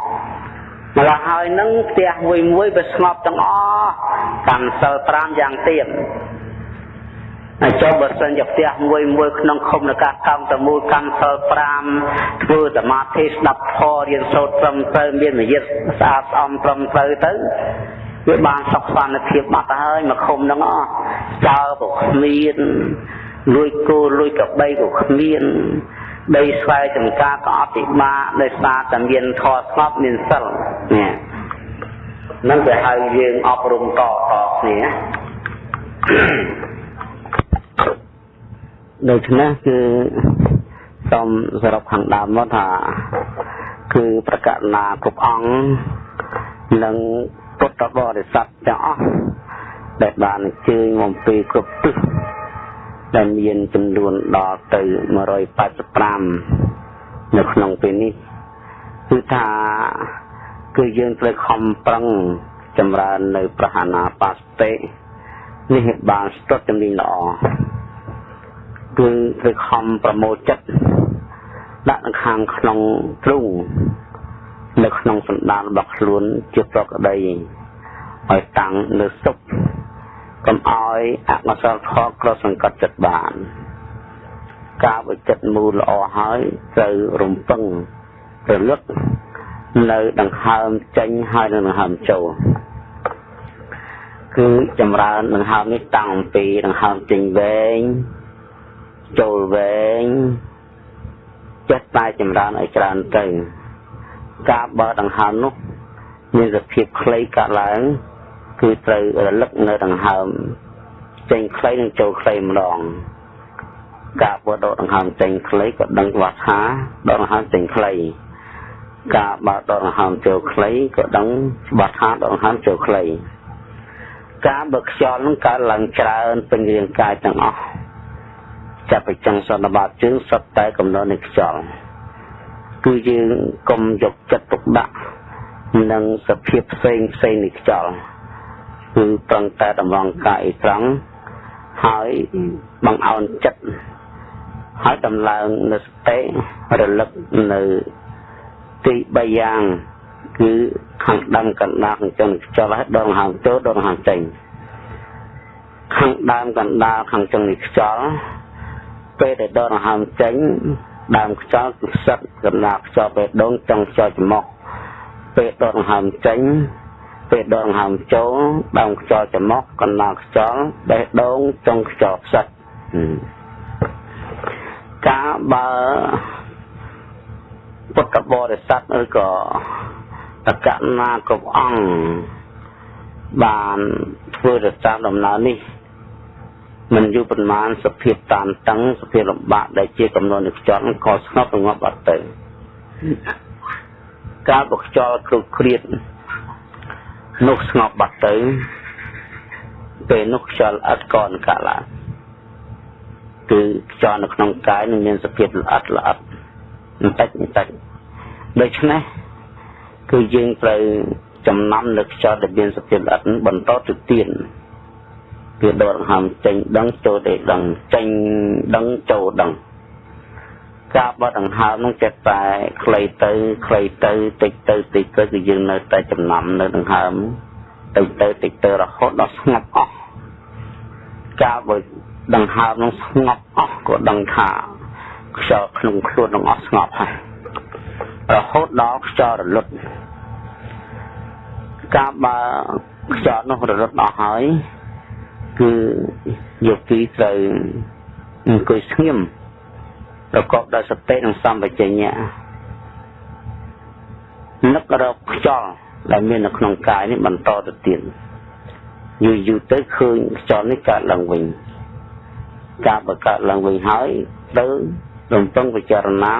ម្ល៉េះហើយនឹងផ្ទះមួយមួយវាស្ងប់ទាំងអស់កម្មសិល5យ៉ាងទៀតហើយចុះបើសិនជាផ្ទះមួយមួយក្នុងឃុំនកាកម្មតមូលកម្មសិល5ធ្វើសមាធិស្ដាប់ធម៌រៀនសូត្រត្រឹមត្រូវមានមយិតស្អាតស្អំត្រឹមត្រូវទៅវាបានសុខសន្តិភាពបាត់ហើយមកឃុំហ្នឹងអស់ចើពុកគ្មានលួយគោលួយកបីក៏គ្មាន ដីស្វែចំការក៏អត់ពិបាកដោយសារតែមានធម៌ស្ងប់មានសិលនេះនឹងគេហៅយើងអប់រំតតគ្នាដូច្នេះគឺសូមសរុបខាងដើមមកថាគឺប្រកាសណាគ្រប់អង្គនិងពុទ្ធបរិស័ទទាំងអស់ដែលបានអញ្ជើញមកពីគ្រប់ទិស ដែលមានចំនួនដល់ទៅ185នៅក្នុងពេលនេះគឺថាគឺយើងត្រូវខំប្រឹងចម្រើននៅប្រហាណាបាសតិនេះបានស្ទាត់ជំនាញល្អគឺត្រូវខំប្រមូលចិត្តដាក់នៅខាងក្នុងទ្រូងនៅក្នុងសន្តានរបស់ខ្លួនជាប្រកដីឲ្យតាំងនៅសុខ កុំឲ្យអកុសលខកក្រសង្កត់ចិត្តបាន ការវិចិត្រមូលល្អហើយត្រូវរំពឹងរលឹកនៅដង្ហើមចេញហើយនៅដង្ហើមចូលគឺចម្រើនដង្ហើមនេះតាំងពីដង្ហើមចេញវែងចូលវែងចិត្តតែចម្រើនឲ្យច្រើនទៅ ការបើដង្ហើមនោះមានសភាពខ្លីកាត់ឡើង គឺត្រូវរលឹកនៅដង្ហើមចេញខ្លីនិងចូលខ្លីម្ដងការបដកដង្ហើមចេញខ្លីក៏ដឹងច្បាស់ថាដកដង្ហើមចេញខ្លីការបើដកដង្ហើមចូលខ្លីក៏ដឹងច្បាស់ថាដកដង្ហើមចូលខ្លីការបើខ្យល់នឹងកើតឡើងច្រើនពេញរាងកាយទាំងអស់ចាប់ពីចុងសន្និបាតជើងសុទ្ធតែកំណត់នៃខ្យល់គឺយើងកុំយកចិត្តទុកដាក់នឹងសភាពផ្សេងផ្សេងនៃខ្យល់ គឺប្រឹងតែតម្រង់កាយត្រង់ហើយបង្អោនចិត្តហើយដំឡើងនៅសតិរលឹកនៅទី3យ៉ាងគឺខាងដើមកណ្ដាលខាងចុងខ្យល់ហើយដងហៅចូលដងហៅចេញខាងដើមកណ្ដាលខាងចុងនេះខ្យល់ពេលដែលដងហៅចេញដើមខ្យល់គឺផ្សិតកណ្ដាលខ្យល់ពេលដងចុងខ្យល់ច្រមុះពេលដងហៅចេញ ពេលដងហៅចូលដើមខ្យល់ច្រមុះកណ្ដាលខ្យល់បេះដូងចុងខ្យល់ផ្សិតការបើពុទ្ធបរិស័ទឬក៏តកណាគ្រប់អង្គបានធ្វើទៅតាមដំណើរនេះមិនយូរប៉ុន្មានសភាពតានតឹងសភាពលំបាកដែលជាកំណត់នៃខ្យល់ក៏ស្ងប់រងាប់បាត់ទៅការបខ្យល់គ្រោកគ្រៀត នោះស្ងប់បាត់ទៅ ពេលនោះខ្យល់អត់កនកាឡាគឺខ្យល់នៅក្នុងកាយនឹងមានសភាពល្អិតល្អិតបន្តិចបន្តិចដូច្នេះគឺយើងត្រូវចំណាំនៅខ្យល់ដែលមានសភាពល្អិតបន្តទៅទៀតគឺដកដង្ហើមចេញដឹងចូលទៅដឹងចេញដឹងចូលដឹង ការបត់ដង្ហើមនោះចិត្តតែខ្លីទៅខ្លីទៅតិចទៅតិចទៅគឺយើងនៅតែចំណាំនៅដង្ហើមតិចទៅតិចទៅរហូតដល់ស្ងប់អស់ការបត់ដង្ហើមនោះស្ងប់អស់ក៏ដឹងថាខ្យល់ក្នុងខ្លួននឹងអស់ស្ងប់ហើយរហូតដល់ខ្យល់រលត់ការបើខ្យល់នោះរលត់អស់ហើយគឺយោគីត្រូវអង្គុយស្ងៀម ប្រកបដោយសតិនិងសម្បជញ្ញៈនឹករកខ្យល់ដែលមាននៅក្នុងកាយនេះបន្តទៅទៀតយូរយូរទៅឃើញខ្យល់នេះកើតឡើងវិញការបង្កើតឡើងវិញហើយទៅរំពឹងពិចារណា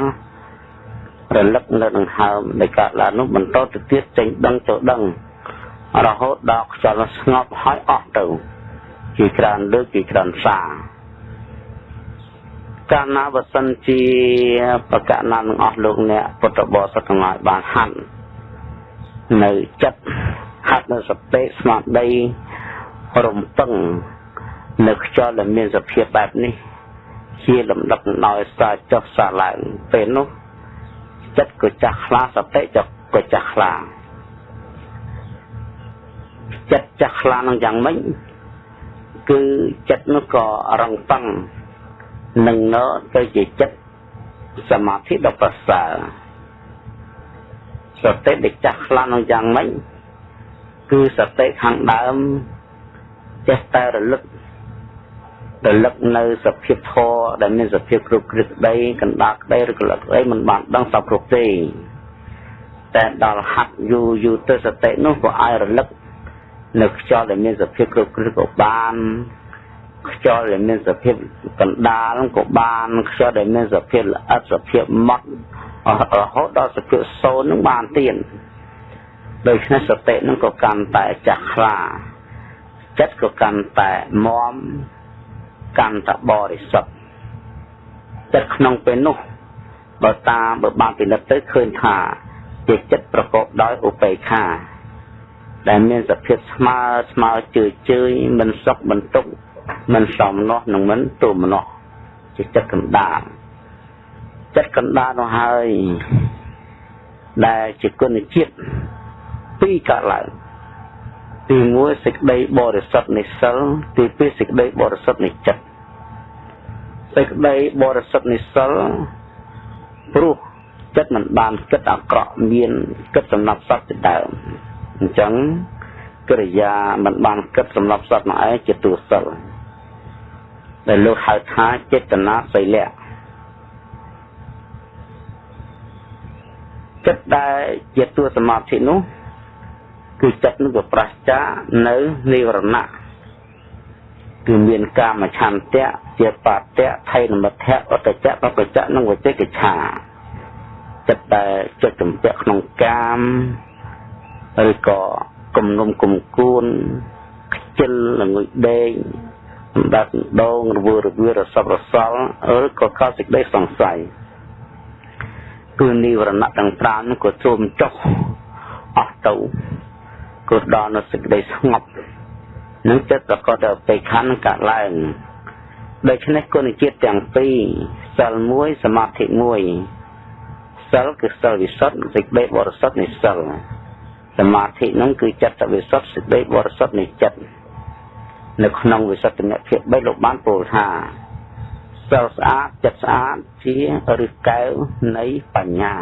រលឹកនៅដង្ហើមដែលកើតឡើងនោះបន្តទៅទៀតចេញដឹងចូលដឹងរហូតដល់ខ្យល់ស្ងប់ហើយអស់ទៅជាច្រើនលើកជាច្រើនសា កាលណាបើសិនជាបកណានឹងអស់លោកអ្នកពុទ្ធបរិស័ទទាំងឡាយបានហាត់នៅចិត្តហាត់នៅសតិស្មារតីរំពឹងនៅខ្យល់ដែលមានសភាពបែបនេះ ជាលំដាប់ដោយសារចុះសារឡើងពេលនោះចិត្តក៏ចាស់ខ្លាសតិចក៏ចាស់ខ្លាចិត្តចាស់ខ្លានឹងយ៉ាងម៉េចគឺចិត្តនោះក៏រងតឹង នឹងណទៅជាចិត្តសមាធិដ៏ប្រសើរសតិដែលចាស់ខ្លាំងនឹងយ៉ាងម៉េចគឺសតិខាងដើមចេះតែរលឹករលឹកនៅសភាពធរដែលមានសភាពគ្រប់គ្រឹកក្តីកណ្ដាលក្តីឬកលឹកក្តីមិនបានដឹងសពគ្រប់ទេតែដល់ហាត់យូរយូរទៅសតិនោះក៏ឲ្យរលឹកនៅខ្យល់ដែលមានសភាពគ្រប់គ្រឹកក៏បាន ខ្យល់ដែលមានសភាពកណ្ដាលក៏បានខ្យល់ដែលមានសភាពល្អិតសភាពម៉ត់រហូតដល់សភាពសូន្យនឹងបានទៀតដូច្នេះសតិនឹងក៏កាន់តែចាស់ខ្លាចិត្តក៏កាន់តែមមកាន់តែបរិសុទ្ធចិត្តក្នុងពេលនោះបើតាមបើបានពិនិត្យទៅឃើញថាជាចិត្តប្រកបដោយឧបេក្ខា ដែលមានសភាពស្មើស្មើជឿជឿមិនសុខមិនទុក្ខ មិនសំនោះនឹងមិនទូមនោះជាចិត្តកណ្ដាលចិត្តកណ្ដាលនោះហើយដែលជាគុណជាតិពីរកើតឡើងទី1សេចក្តីបរិសុទ្ធនៃសិលទី2សេចក្តីបរិសុទ្ធនៃចិត្តសេចក្តីបរិសុទ្ធនៃសិលព្រោះចិត្តមិនបានគិតអាក្រក់មានគិតសម្រាប់សត្វជាដើមអញ្ចឹងកិរិយាមិនបានគិតសម្រាប់សត្វមកឯងជាទូសិល ដែលលោកហៅថាចេតនាសីលៈចិត្តដែលជាតួសមាធិនោះគឺចិត្តនោះវាប្រះចានៅនិវរណៈគឺមានកាមឆន្ទៈជាបតៈថៃនមិទ្ធៈអតចៈបបចៈនិងវចេកឆាចិត្តដែលចិត្តចម្ពាក់ក្នុងកាមឬក៏គំនុំគុំគួនខ្ជិលល្ងុយដេក សម្ដេចដងរវើរវារសពរសល់ឬក៏កោសេចក្តីសង្ស័យគឺនិវរណៈទាំង5នោះក៏ជួមចុះអស់ទៅក៏ដល់នៅសេចក្តីស្ងប់នឹងចិត្តប្រកបដោយបេខណ្ឌកាត់ឡើងដូច្នេះគុណជាតិទាំងពីរសិល1សមាធិ1សិលគឺសិលវិសុទ្ធសេចក្តីបរិសុទ្ធនៃសិលសមាធិនឹងគឺចិត្តវិសុទ្ធសេចក្តីបរិសុទ្ធនៃចិត្ត នៅក្នុងវិសុទ្ធមគ្គ3លោកបានពោលថាសិលស្អាតចិត្តស្អាតជាឫសកែវនៃបញ្ញា